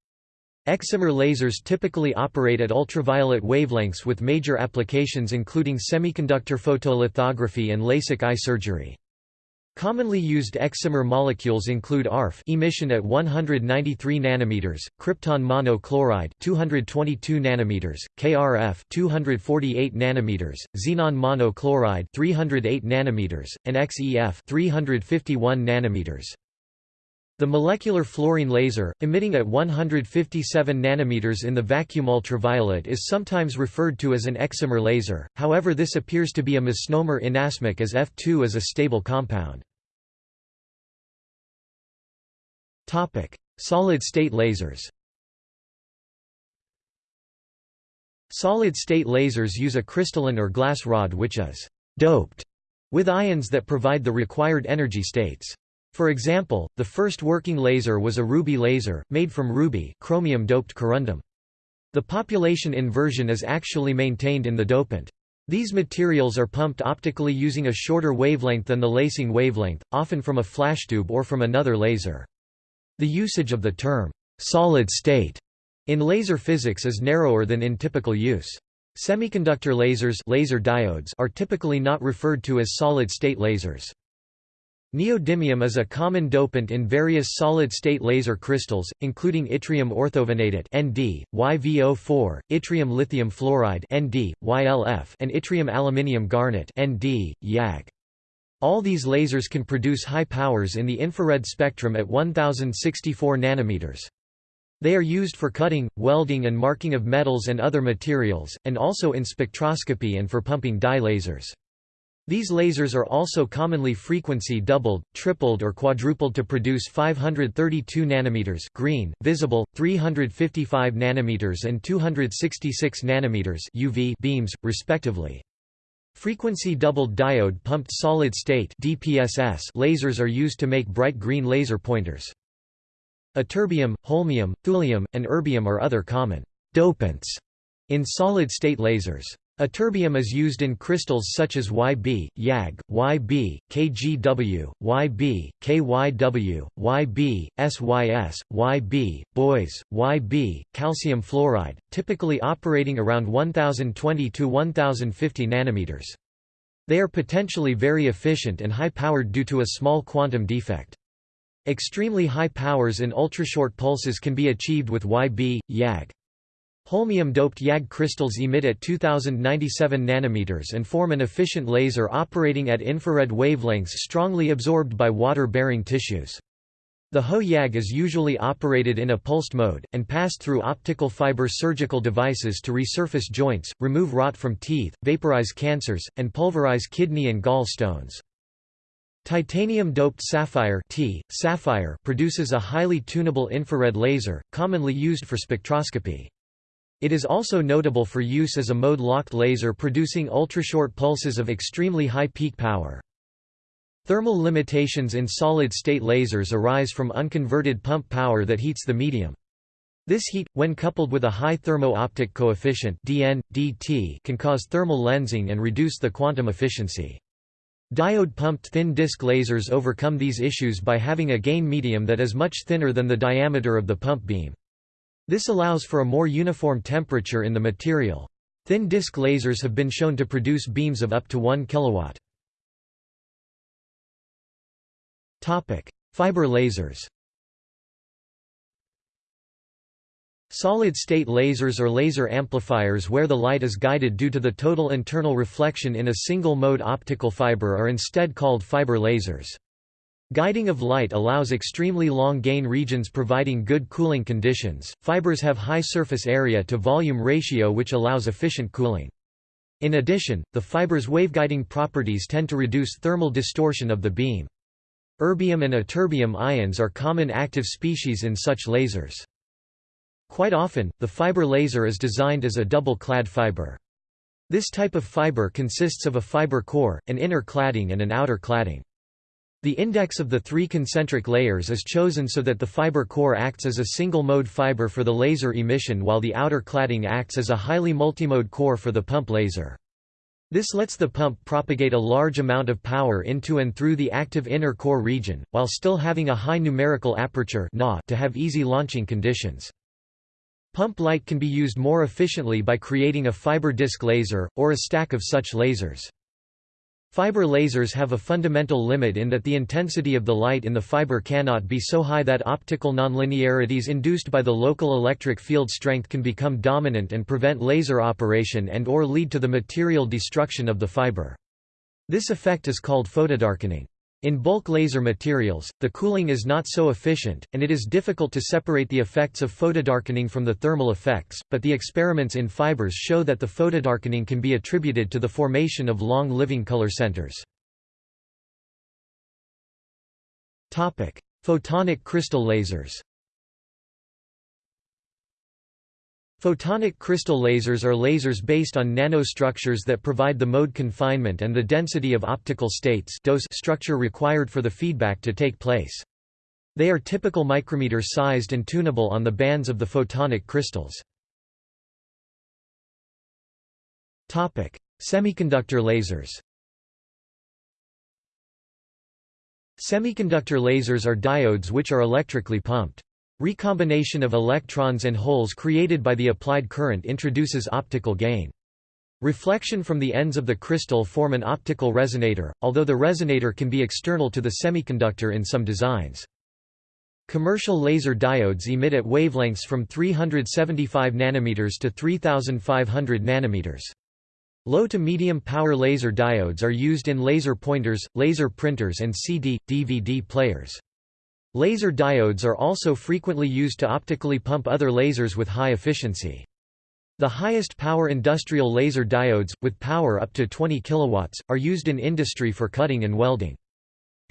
Excimer lasers typically operate at ultraviolet wavelengths with major applications including semiconductor photolithography and LASIK eye surgery. Commonly used excimer molecules include ARF emission at 193 nanometers, krypton monochloride 222 nanometers, KRF 248 nanometers, xenon monochloride 308 nanometers, and XEF 351 nanometers. The molecular fluorine laser, emitting at 157 nanometers in the vacuum ultraviolet is sometimes referred to as an excimer laser, however this appears to be a misnomer inasmuch as F2 is a stable compound. Solid-state lasers Solid-state lasers use a crystalline or glass rod which is «doped» with ions that provide the required energy states. For example, the first working laser was a ruby laser, made from ruby chromium-doped corundum. The population inversion is actually maintained in the dopant. These materials are pumped optically using a shorter wavelength than the lasing wavelength, often from a flashtube or from another laser. The usage of the term, solid state, in laser physics is narrower than in typical use. Semiconductor lasers laser diodes are typically not referred to as solid-state lasers. Neodymium is a common dopant in various solid-state laser crystals, including yttrium orthovanadate (Nd), YVO4, yttrium lithium fluoride (Nd), YLF, and yttrium aluminium garnet (Nd), YAG. All these lasers can produce high powers in the infrared spectrum at 1064 nanometers. They are used for cutting, welding and marking of metals and other materials, and also in spectroscopy and for pumping dye lasers. These lasers are also commonly frequency doubled, tripled or quadrupled to produce 532 nanometers green, visible, 355 nanometers and 266 nanometers UV beams, respectively. Frequency doubled diode pumped solid state DPSS lasers are used to make bright green laser pointers. Ytterbium, holmium, thulium, and erbium are other common dopants in solid-state lasers. Ytterbium is used in crystals such as YB, YAG, YB, KGW, YB, KYW, YB, SYS, YB, BOYS, YB, calcium fluoride, typically operating around 1020 to 1050 nanometers. They are potentially very efficient and high-powered due to a small quantum defect. Extremely high powers in ultrashort pulses can be achieved with YB, YAG. Holmium-doped YAG crystals emit at 2097 nanometers and form an efficient laser operating at infrared wavelengths strongly absorbed by water-bearing tissues. The HO-YAG is usually operated in a pulsed mode, and passed through optical fiber surgical devices to resurface joints, remove rot from teeth, vaporize cancers, and pulverize kidney and gall stones. Titanium-doped sapphire, T, sapphire produces a highly tunable infrared laser, commonly used for spectroscopy. It is also notable for use as a mode-locked laser producing ultrashort pulses of extremely high peak power. Thermal limitations in solid-state lasers arise from unconverted pump power that heats the medium. This heat, when coupled with a high thermo-optic coefficient dN, dt can cause thermal lensing and reduce the quantum efficiency. Diode-pumped thin disk lasers overcome these issues by having a gain medium that is much thinner than the diameter of the pump beam. This allows for a more uniform temperature in the material. Thin disk lasers have been shown to produce beams of up to 1 kW. Fiber lasers Solid-state lasers or laser amplifiers where the light is guided due to the total internal reflection in a single-mode optical fiber are instead called fiber lasers. Guiding of light allows extremely long gain regions providing good cooling conditions. Fibers have high surface area to volume ratio which allows efficient cooling. In addition, the fiber's waveguiding properties tend to reduce thermal distortion of the beam. Erbium and ytterbium ions are common active species in such lasers. Quite often, the fiber laser is designed as a double-clad fiber. This type of fiber consists of a fiber core, an inner cladding and an outer cladding. The index of the three concentric layers is chosen so that the fiber core acts as a single-mode fiber for the laser emission while the outer cladding acts as a highly multimode core for the pump laser. This lets the pump propagate a large amount of power into and through the active inner core region, while still having a high numerical aperture to have easy launching conditions. Pump light can be used more efficiently by creating a fiber disc laser, or a stack of such lasers. Fiber lasers have a fundamental limit in that the intensity of the light in the fiber cannot be so high that optical nonlinearities induced by the local electric field strength can become dominant and prevent laser operation and or lead to the material destruction of the fiber. This effect is called photodarkening. In bulk laser materials, the cooling is not so efficient, and it is difficult to separate the effects of photodarkening from the thermal effects, but the experiments in fibers show that the photodarkening can be attributed to the formation of long-living color centers. Photonic crystal lasers Photonic crystal lasers are lasers based on nanostructures that provide the mode confinement and the density of optical states DOS structure required for the feedback to take place. They are typical micrometer sized and tunable on the bands of the photonic crystals. Topic: Semiconductor lasers Semiconductor lasers are diodes which are electrically pumped. Recombination of electrons and holes created by the applied current introduces optical gain. Reflection from the ends of the crystal form an optical resonator, although the resonator can be external to the semiconductor in some designs. Commercial laser diodes emit at wavelengths from 375 nanometers to 3500 nanometers. Low to medium power laser diodes are used in laser pointers, laser printers and CD, DVD players. Laser diodes are also frequently used to optically pump other lasers with high efficiency. The highest power industrial laser diodes, with power up to 20 kW, are used in industry for cutting and welding.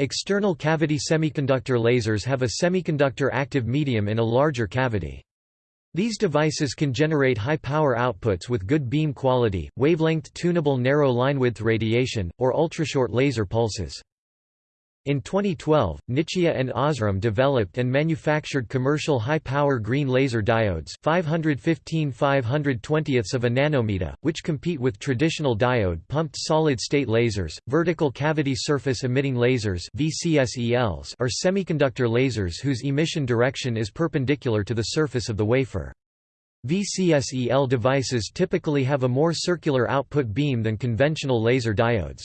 External cavity semiconductor lasers have a semiconductor active medium in a larger cavity. These devices can generate high power outputs with good beam quality, wavelength tunable narrow linewidth radiation, or ultrashort laser pulses. In 2012, Nichia and Osram developed and manufactured commercial high-power green laser diodes 515 520ths of a nanometer, which compete with traditional diode-pumped solid-state lasers. Vertical cavity surface emitting lasers (VCSELs) are semiconductor lasers whose emission direction is perpendicular to the surface of the wafer. VCSEL devices typically have a more circular output beam than conventional laser diodes.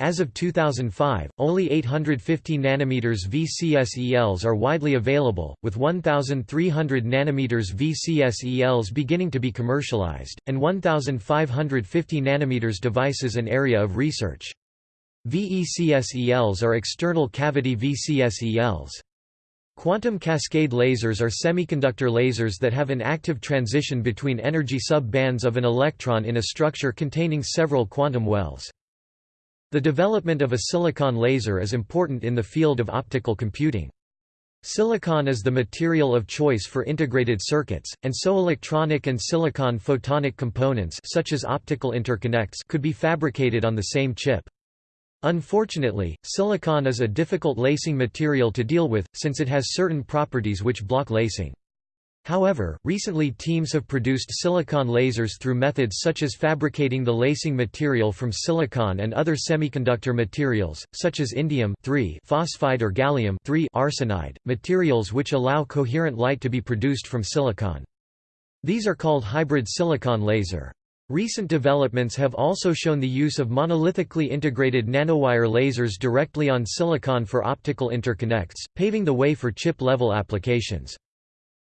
As of 2005, only 850 nm VCSELs are widely available, with 1,300 nm VCSELs beginning to be commercialized, and 1,550 nm devices an area of research. VECSELs are external cavity VCSELs. Quantum cascade lasers are semiconductor lasers that have an active transition between energy sub-bands of an electron in a structure containing several quantum wells. The development of a silicon laser is important in the field of optical computing. Silicon is the material of choice for integrated circuits, and so electronic and silicon photonic components such as optical interconnects could be fabricated on the same chip. Unfortunately, silicon is a difficult lasing material to deal with, since it has certain properties which block lasing. However, recently teams have produced silicon lasers through methods such as fabricating the lasing material from silicon and other semiconductor materials, such as indium phosphide or gallium arsenide, materials which allow coherent light to be produced from silicon. These are called hybrid silicon laser. Recent developments have also shown the use of monolithically integrated nanowire lasers directly on silicon for optical interconnects, paving the way for chip-level applications.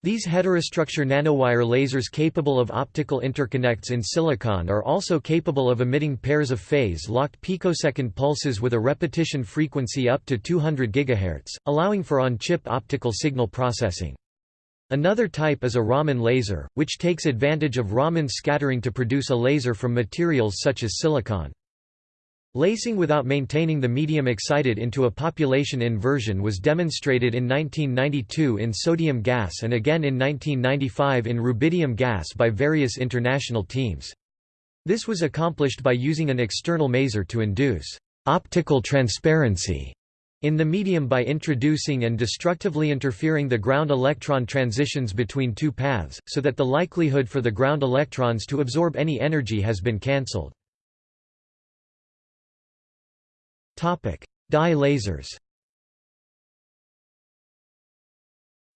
These heterostructure nanowire lasers capable of optical interconnects in silicon are also capable of emitting pairs of phase-locked picosecond pulses with a repetition frequency up to 200 GHz, allowing for on-chip optical signal processing. Another type is a Raman laser, which takes advantage of Raman scattering to produce a laser from materials such as silicon. Lasing without maintaining the medium excited into a population inversion was demonstrated in 1992 in sodium gas and again in 1995 in rubidium gas by various international teams. This was accomplished by using an external maser to induce optical transparency in the medium by introducing and destructively interfering the ground electron transitions between two paths, so that the likelihood for the ground electrons to absorb any energy has been cancelled. Dye lasers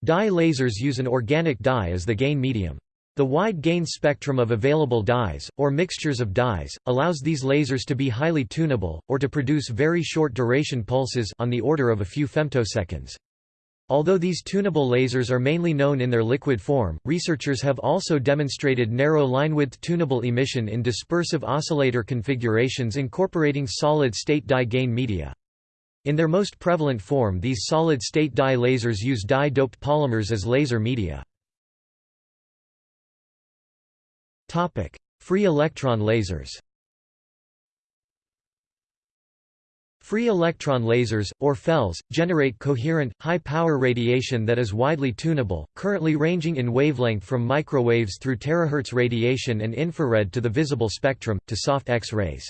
Dye lasers use an organic dye as the gain medium. The wide gain spectrum of available dyes, or mixtures of dyes, allows these lasers to be highly tunable, or to produce very short duration pulses on the order of a few femtoseconds. Although these tunable lasers are mainly known in their liquid form, researchers have also demonstrated narrow line-width tunable emission in dispersive oscillator configurations incorporating solid-state dye gain media. In their most prevalent form these solid-state dye lasers use dye-doped polymers as laser media. Free electron lasers Free electron lasers, or FELs, generate coherent, high-power radiation that is widely tunable, currently ranging in wavelength from microwaves through terahertz radiation and infrared to the visible spectrum, to soft X-rays.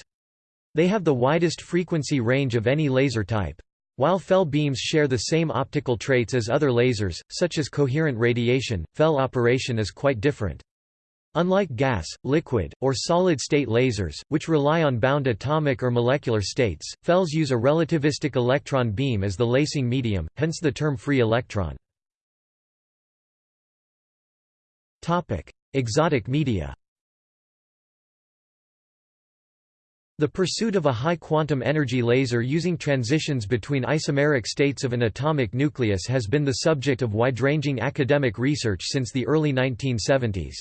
They have the widest frequency range of any laser type. While FEL beams share the same optical traits as other lasers, such as coherent radiation, FEL operation is quite different. Unlike gas, liquid, or solid-state lasers, which rely on bound atomic or molecular states, FELs use a relativistic electron beam as the lasing medium, hence the term free electron. Exotic media The pursuit of a high quantum energy laser using transitions between isomeric states of an atomic nucleus has been the subject of wide-ranging academic research since the early 1970s.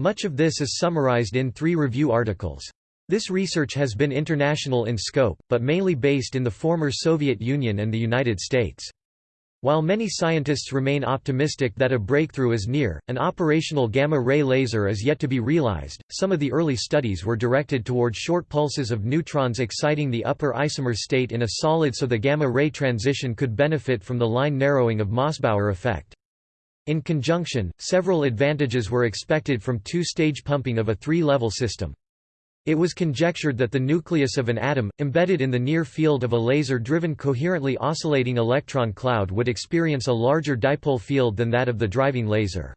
Much of this is summarized in three review articles. This research has been international in scope, but mainly based in the former Soviet Union and the United States. While many scientists remain optimistic that a breakthrough is near, an operational gamma-ray laser is yet to be realized. Some of the early studies were directed toward short pulses of neutrons exciting the upper isomer state in a solid so the gamma-ray transition could benefit from the line narrowing of Mossbauer effect. In conjunction, several advantages were expected from two-stage pumping of a three-level system. It was conjectured that the nucleus of an atom, embedded in the near field of a laser-driven coherently oscillating electron cloud would experience a larger dipole field than that of the driving laser.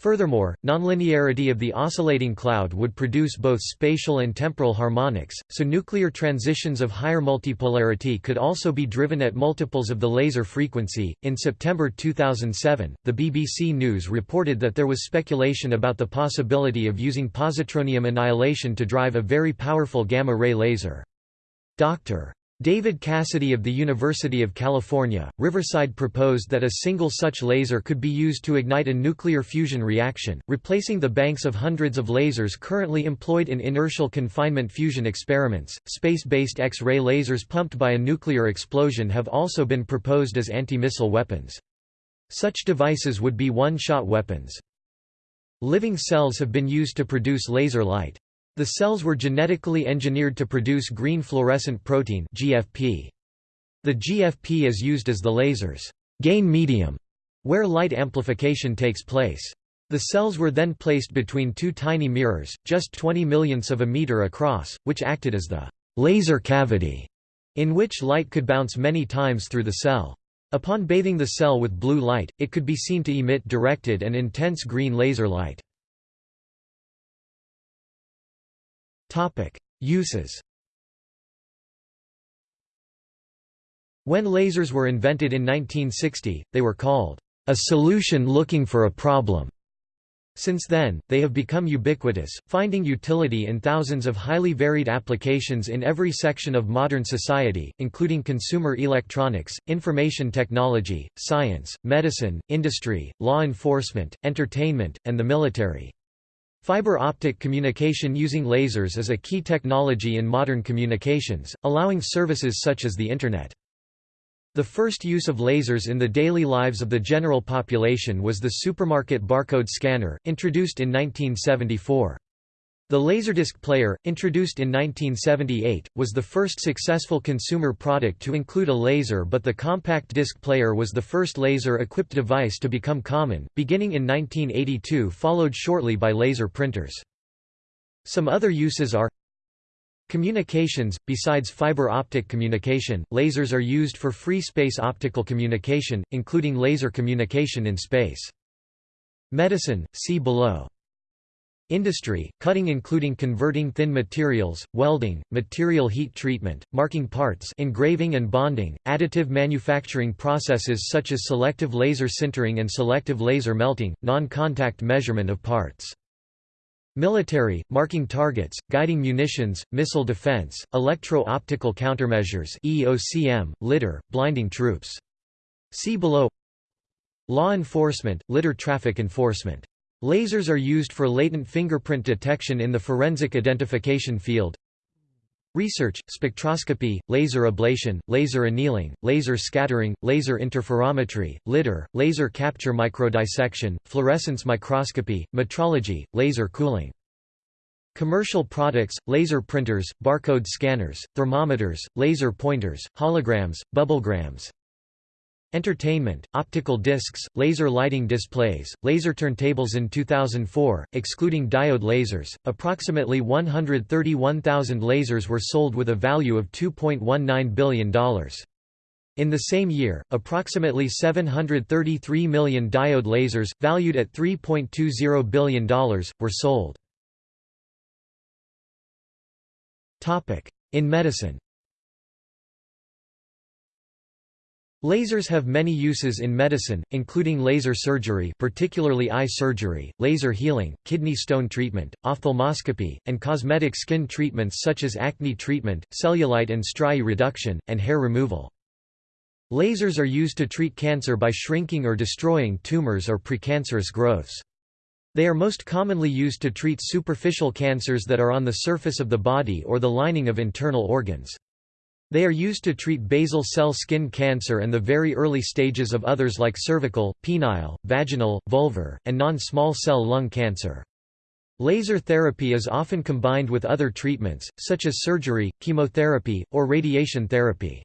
Furthermore, nonlinearity of the oscillating cloud would produce both spatial and temporal harmonics, so nuclear transitions of higher multipolarity could also be driven at multiples of the laser frequency. In September 2007, the BBC News reported that there was speculation about the possibility of using positronium annihilation to drive a very powerful gamma ray laser. Dr. David Cassidy of the University of California, Riverside proposed that a single such laser could be used to ignite a nuclear fusion reaction, replacing the banks of hundreds of lasers currently employed in inertial confinement fusion experiments. Space-based X-ray lasers pumped by a nuclear explosion have also been proposed as anti-missile weapons. Such devices would be one-shot weapons. Living cells have been used to produce laser light. The cells were genetically engineered to produce green fluorescent protein GFP. The GFP is used as the laser's gain medium, where light amplification takes place. The cells were then placed between two tiny mirrors, just 20 millionths of a meter across, which acted as the laser cavity, in which light could bounce many times through the cell. Upon bathing the cell with blue light, it could be seen to emit directed and intense green laser light. Uses When lasers were invented in 1960, they were called a solution looking for a problem. Since then, they have become ubiquitous, finding utility in thousands of highly varied applications in every section of modern society, including consumer electronics, information technology, science, medicine, industry, law enforcement, entertainment, and the military. Fiber optic communication using lasers is a key technology in modern communications, allowing services such as the Internet. The first use of lasers in the daily lives of the general population was the supermarket barcode scanner, introduced in 1974. The Laserdisc player, introduced in 1978, was the first successful consumer product to include a laser but the compact disc player was the first laser-equipped device to become common, beginning in 1982 followed shortly by laser printers. Some other uses are Communications – Besides fiber optic communication, lasers are used for free space optical communication, including laser communication in space. Medicine – see below. Industry – Cutting including converting thin materials, welding, material heat treatment, marking parts engraving and bonding, additive manufacturing processes such as selective laser sintering and selective laser melting, non-contact measurement of parts. Military, marking targets, guiding munitions, missile defense, electro-optical countermeasures EOCM, LIDAR, blinding troops. See below Law enforcement, LIDAR traffic enforcement. Lasers are used for latent fingerprint detection in the forensic identification field. Research, spectroscopy, laser ablation, laser annealing, laser scattering, laser interferometry, LIDAR, laser capture microdissection, fluorescence microscopy, metrology, laser cooling. Commercial products, laser printers, barcode scanners, thermometers, laser pointers, holograms, bubblegrams, Entertainment, optical discs, laser lighting displays, laser turntables in 2004, excluding diode lasers, approximately 131,000 lasers were sold with a value of $2.19 billion. In the same year, approximately 733 million diode lasers, valued at $3.20 billion, were sold. In medicine Lasers have many uses in medicine, including laser surgery particularly eye surgery, laser healing, kidney stone treatment, ophthalmoscopy, and cosmetic skin treatments such as acne treatment, cellulite and striae reduction, and hair removal. Lasers are used to treat cancer by shrinking or destroying tumors or precancerous growths. They are most commonly used to treat superficial cancers that are on the surface of the body or the lining of internal organs. They are used to treat basal cell skin cancer and the very early stages of others like cervical, penile, vaginal, vulvar, and non-small cell lung cancer. Laser therapy is often combined with other treatments, such as surgery, chemotherapy, or radiation therapy.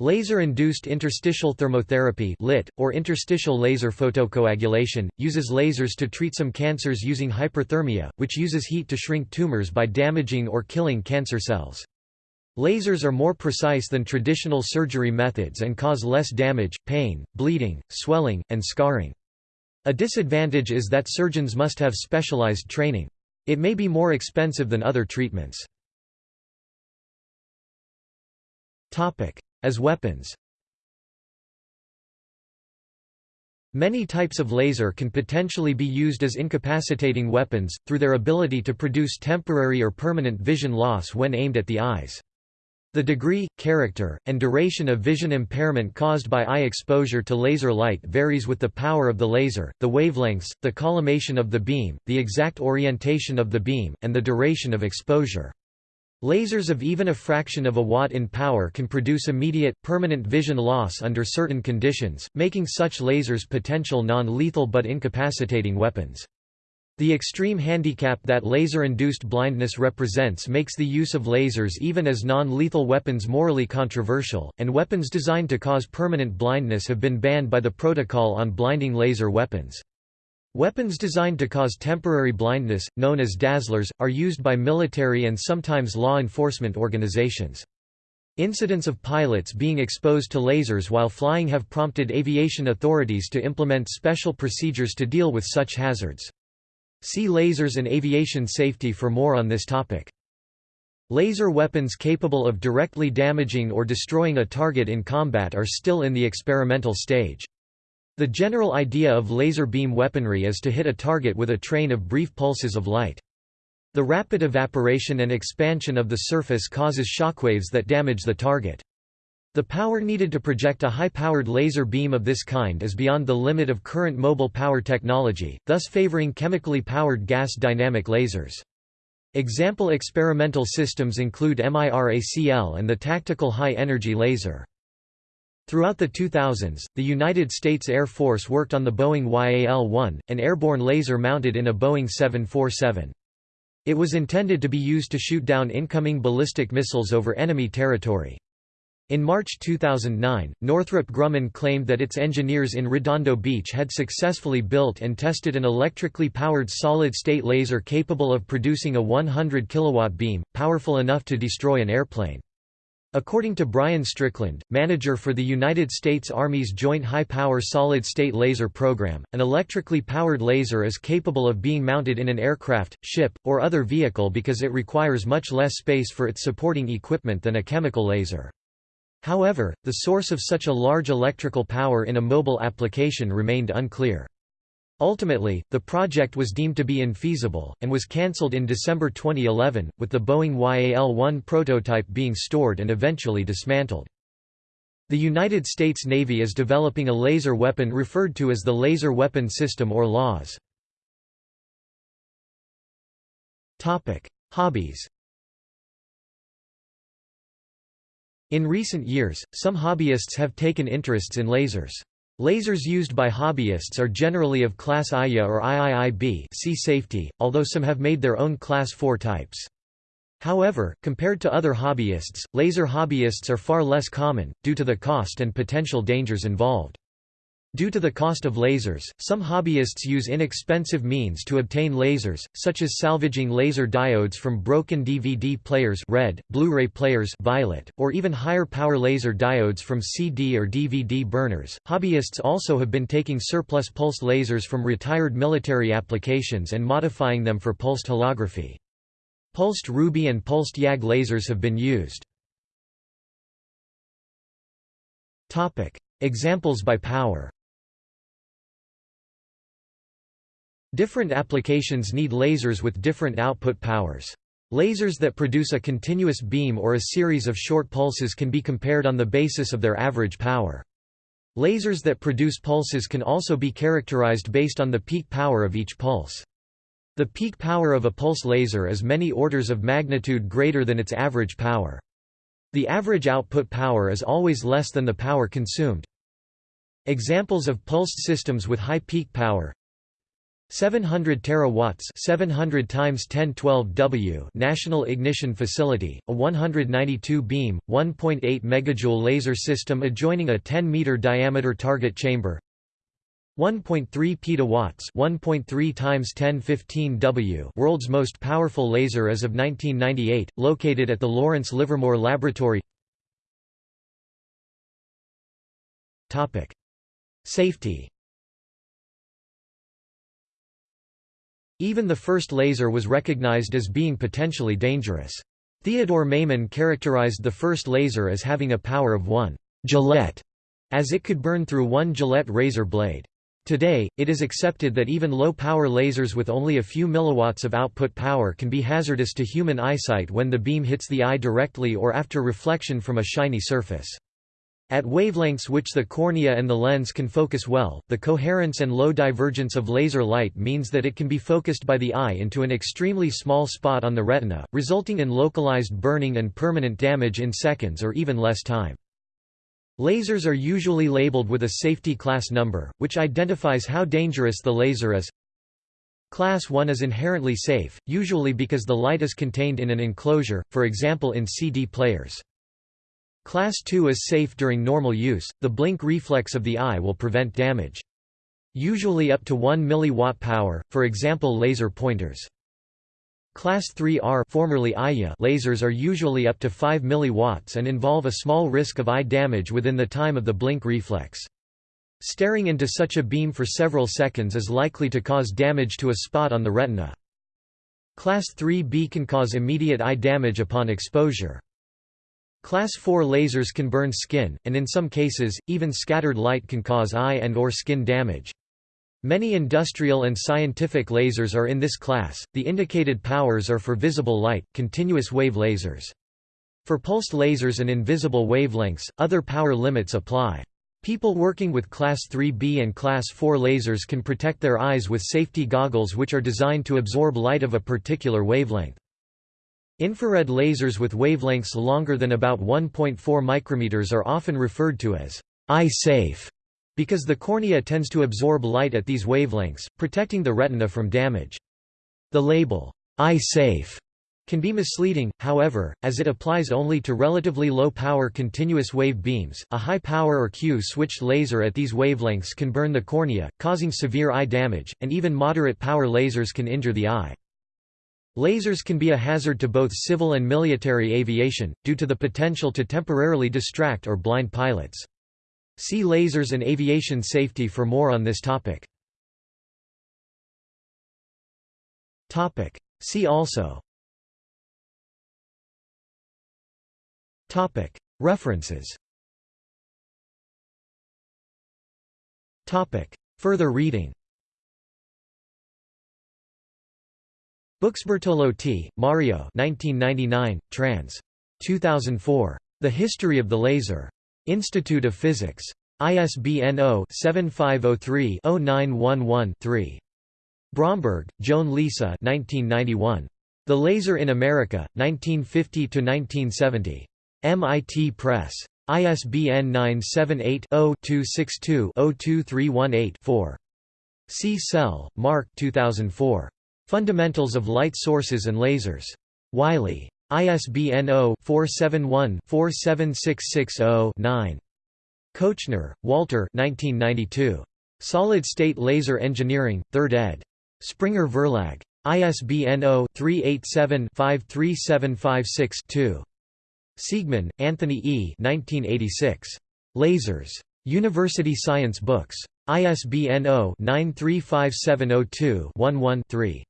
Laser-induced interstitial thermotherapy LIT, or interstitial laser photocoagulation, uses lasers to treat some cancers using hyperthermia, which uses heat to shrink tumors by damaging or killing cancer cells. Lasers are more precise than traditional surgery methods and cause less damage, pain, bleeding, swelling, and scarring. A disadvantage is that surgeons must have specialized training. It may be more expensive than other treatments. As weapons Many types of laser can potentially be used as incapacitating weapons, through their ability to produce temporary or permanent vision loss when aimed at the eyes. The degree, character, and duration of vision impairment caused by eye exposure to laser light varies with the power of the laser, the wavelengths, the collimation of the beam, the exact orientation of the beam, and the duration of exposure. Lasers of even a fraction of a watt in power can produce immediate, permanent vision loss under certain conditions, making such lasers potential non-lethal but incapacitating weapons. The extreme handicap that laser-induced blindness represents makes the use of lasers even as non-lethal weapons morally controversial, and weapons designed to cause permanent blindness have been banned by the Protocol on Blinding Laser Weapons. Weapons designed to cause temporary blindness, known as dazzlers, are used by military and sometimes law enforcement organizations. Incidents of pilots being exposed to lasers while flying have prompted aviation authorities to implement special procedures to deal with such hazards. See lasers and aviation safety for more on this topic. Laser weapons capable of directly damaging or destroying a target in combat are still in the experimental stage. The general idea of laser beam weaponry is to hit a target with a train of brief pulses of light. The rapid evaporation and expansion of the surface causes shockwaves that damage the target. The power needed to project a high-powered laser beam of this kind is beyond the limit of current mobile power technology, thus favoring chemically powered gas dynamic lasers. Example experimental systems include MIRACL and the tactical high-energy laser. Throughout the 2000s, the United States Air Force worked on the Boeing YAL-1, an airborne laser mounted in a Boeing 747. It was intended to be used to shoot down incoming ballistic missiles over enemy territory. In March 2009, Northrop Grumman claimed that its engineers in Redondo Beach had successfully built and tested an electrically powered solid-state laser capable of producing a 100 kilowatt beam, powerful enough to destroy an airplane. According to Brian Strickland, manager for the United States Army's Joint High-Power Solid-State Laser Program, an electrically powered laser is capable of being mounted in an aircraft, ship, or other vehicle because it requires much less space for its supporting equipment than a chemical laser. However, the source of such a large electrical power in a mobile application remained unclear. Ultimately, the project was deemed to be infeasible, and was cancelled in December 2011, with the Boeing YAL-1 prototype being stored and eventually dismantled. The United States Navy is developing a laser weapon referred to as the Laser Weapon System or LAWS. Hobbies In recent years, some hobbyists have taken interests in lasers. Lasers used by hobbyists are generally of class IA or IIIB see safety, although some have made their own class 4 types. However, compared to other hobbyists, laser hobbyists are far less common, due to the cost and potential dangers involved. Due to the cost of lasers, some hobbyists use inexpensive means to obtain lasers, such as salvaging laser diodes from broken DVD players red, Blu-ray players violet, or even higher power laser diodes from CD or DVD burners. Hobbyists also have been taking surplus pulse lasers from retired military applications and modifying them for pulsed holography. Pulsed Ruby and pulsed YAG lasers have been used. Examples by power Different applications need lasers with different output powers. Lasers that produce a continuous beam or a series of short pulses can be compared on the basis of their average power. Lasers that produce pulses can also be characterized based on the peak power of each pulse. The peak power of a pulse laser is many orders of magnitude greater than its average power. The average output power is always less than the power consumed. Examples of pulsed systems with high peak power 700 terawatts 700 times 1012 W National Ignition Facility, a 192 beam, 1.8 megajoule laser system adjoining a 10 meter diameter target chamber. 1.3 petawatts 1.3 times 1015 W world's most powerful laser as of 1998, located at the Lawrence Livermore Laboratory. Topic: Safety Even the first laser was recognized as being potentially dangerous. Theodore Maiman characterized the first laser as having a power of 1 Gillette, as it could burn through one Gillette razor blade. Today, it is accepted that even low-power lasers with only a few milliwatts of output power can be hazardous to human eyesight when the beam hits the eye directly or after reflection from a shiny surface. At wavelengths which the cornea and the lens can focus well, the coherence and low divergence of laser light means that it can be focused by the eye into an extremely small spot on the retina, resulting in localized burning and permanent damage in seconds or even less time. Lasers are usually labeled with a safety class number, which identifies how dangerous the laser is. Class 1 is inherently safe, usually because the light is contained in an enclosure, for example in CD players. Class 2 is safe during normal use, the blink reflex of the eye will prevent damage. Usually up to 1 mW power, for example laser pointers. Class 3R formerly IA lasers are usually up to 5 mW and involve a small risk of eye damage within the time of the blink reflex. Staring into such a beam for several seconds is likely to cause damage to a spot on the retina. Class 3B can cause immediate eye damage upon exposure. Class 4 lasers can burn skin, and in some cases, even scattered light can cause eye and or skin damage. Many industrial and scientific lasers are in this class. The indicated powers are for visible light, continuous wave lasers. For pulsed lasers and invisible wavelengths, other power limits apply. People working with Class 3B and Class 4 lasers can protect their eyes with safety goggles which are designed to absorb light of a particular wavelength. Infrared lasers with wavelengths longer than about 1.4 micrometers are often referred to as eye-safe because the cornea tends to absorb light at these wavelengths, protecting the retina from damage. The label, eye-safe, can be misleading, however, as it applies only to relatively low-power continuous wave beams. A high-power or Q-switched laser at these wavelengths can burn the cornea, causing severe eye damage, and even moderate-power lasers can injure the eye. Lasers can be a hazard to both civil and military aviation, due to the potential to temporarily distract or blind pilots. See lasers and aviation safety for more on this topic. Topic. See also Topic. References Topic. Further reading Buxbertolo Mario 1999, trans. 2004. The History of the Laser. Institute of Physics. ISBN 0-7503-0911-3. Bromberg, Joan Lisa 1991. The Laser in America, 1950–1970. MIT Press. ISBN 978-0-262-02318-4. Csele, Mark 2004. Fundamentals of Light Sources and Lasers. Wiley. ISBN 0-471-47660-9. Koechner, Walter Solid-State Laser Engineering, 3rd ed. Springer Verlag. ISBN 0-387-53756-2. Siegman, Anthony E. 1986. Lasers. University Science Books. ISBN 0-935702-11-3.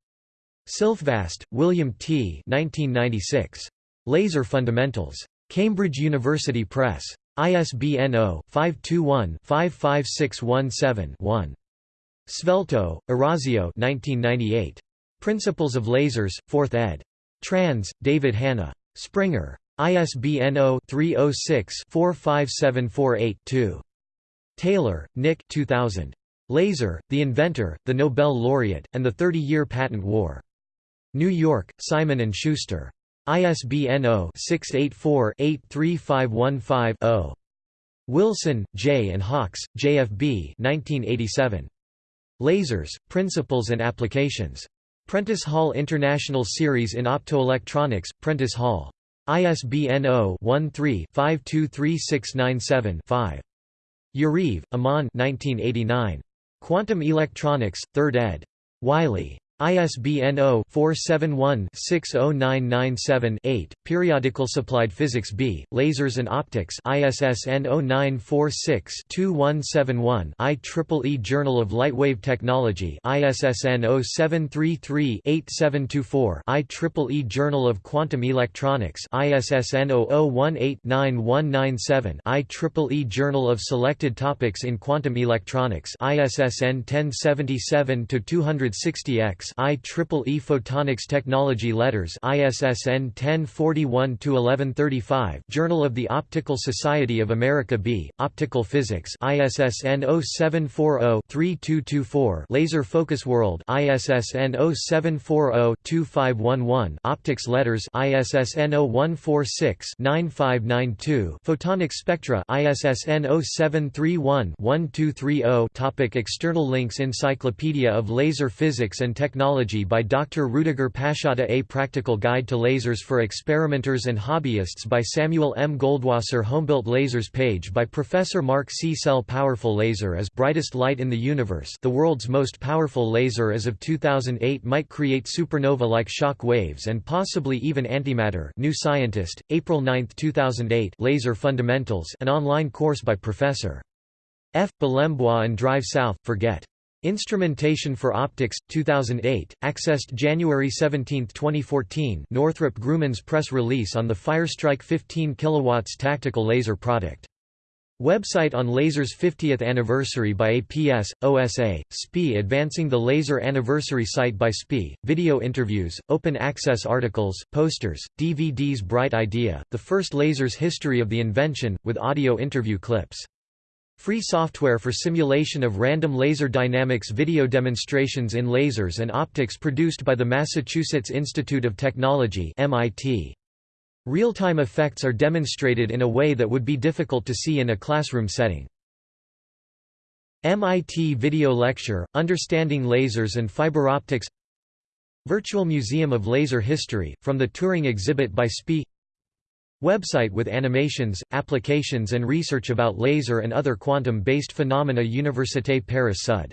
Silfvast, William T. 1996. Laser Fundamentals. Cambridge University Press. ISBN 0-521-55617-1. Svelto, Orazio 1998. Principles of Lasers, 4th ed. Trans, David Hanna. Springer. ISBN 0-306-45748-2. Taylor, Nick 2000. Laser, The Inventor, the Nobel Laureate, and the Thirty-Year Patent War. New York, Simon & Schuster. ISBN 0-684-83515-0. Wilson, J. and Hawkes, JFB 1987. Lasers, Principles and Applications. Prentice Hall International Series in Optoelectronics, Prentice Hall. ISBN 0-13-523697-5. Yariv, Amnon 1989. Quantum Electronics, 3rd ed. Wiley. ISBN 0-471-60997-8, Periodicals Applied Physics B, Lasers and Optics ISSN 0946-2171 IEEE Journal of Lightwave Technology ISSN 0733-8724 IEEE Journal of Quantum Electronics ISSN 0018-9197 IEEE Journal of Selected Topics in Quantum Electronics ISSN 1077-260X IEEE Photonics Technology Letters ISSN 1041-1135 Journal of the Optical Society of America B, Optical Physics ISSN 0740-3224 Laser Focus World ISSN 0740-2511 Optics Letters ISSN 0146-9592 Photonics Spectra ISSN 0731-1230 Topic External links Encyclopedia of Laser Physics and Technology Technology by Dr. Rudiger Paschotta A Practical Guide to Lasers for Experimenters and Hobbyists by Samuel M. Goldwasser Homebuilt Lasers page by Professor Mark Csele Powerful Laser is brightest light in the universe the world's most powerful laser as of 2008 might create supernova-like shock waves and possibly even antimatter New Scientist, April 9, 2008 Laser Fundamentals an online course by Professor F. Balembois and Drive South, Forget Instrumentation for Optics, 2008, accessed January 17, 2014 Northrop Grumman's press release on the Firestrike 15 kW tactical laser product. Website on Laser's 50th anniversary by APS, OSA, SPI Advancing the Laser Anniversary site by SPI, video interviews, open access articles, posters, DVDs Bright Idea, the first laser's history of the invention, with audio interview clips. Free software for simulation of random laser dynamics video demonstrations in lasers and optics produced by the Massachusetts Institute of Technology MIT. Real-time effects are demonstrated in a way that would be difficult to see in a classroom setting. MIT Video Lecture, Understanding Lasers and Fiber Optics Virtual Museum of Laser History, from the touring exhibit by SPIE Website with animations, applications and research about laser and other quantum-based phenomena Université Paris Sud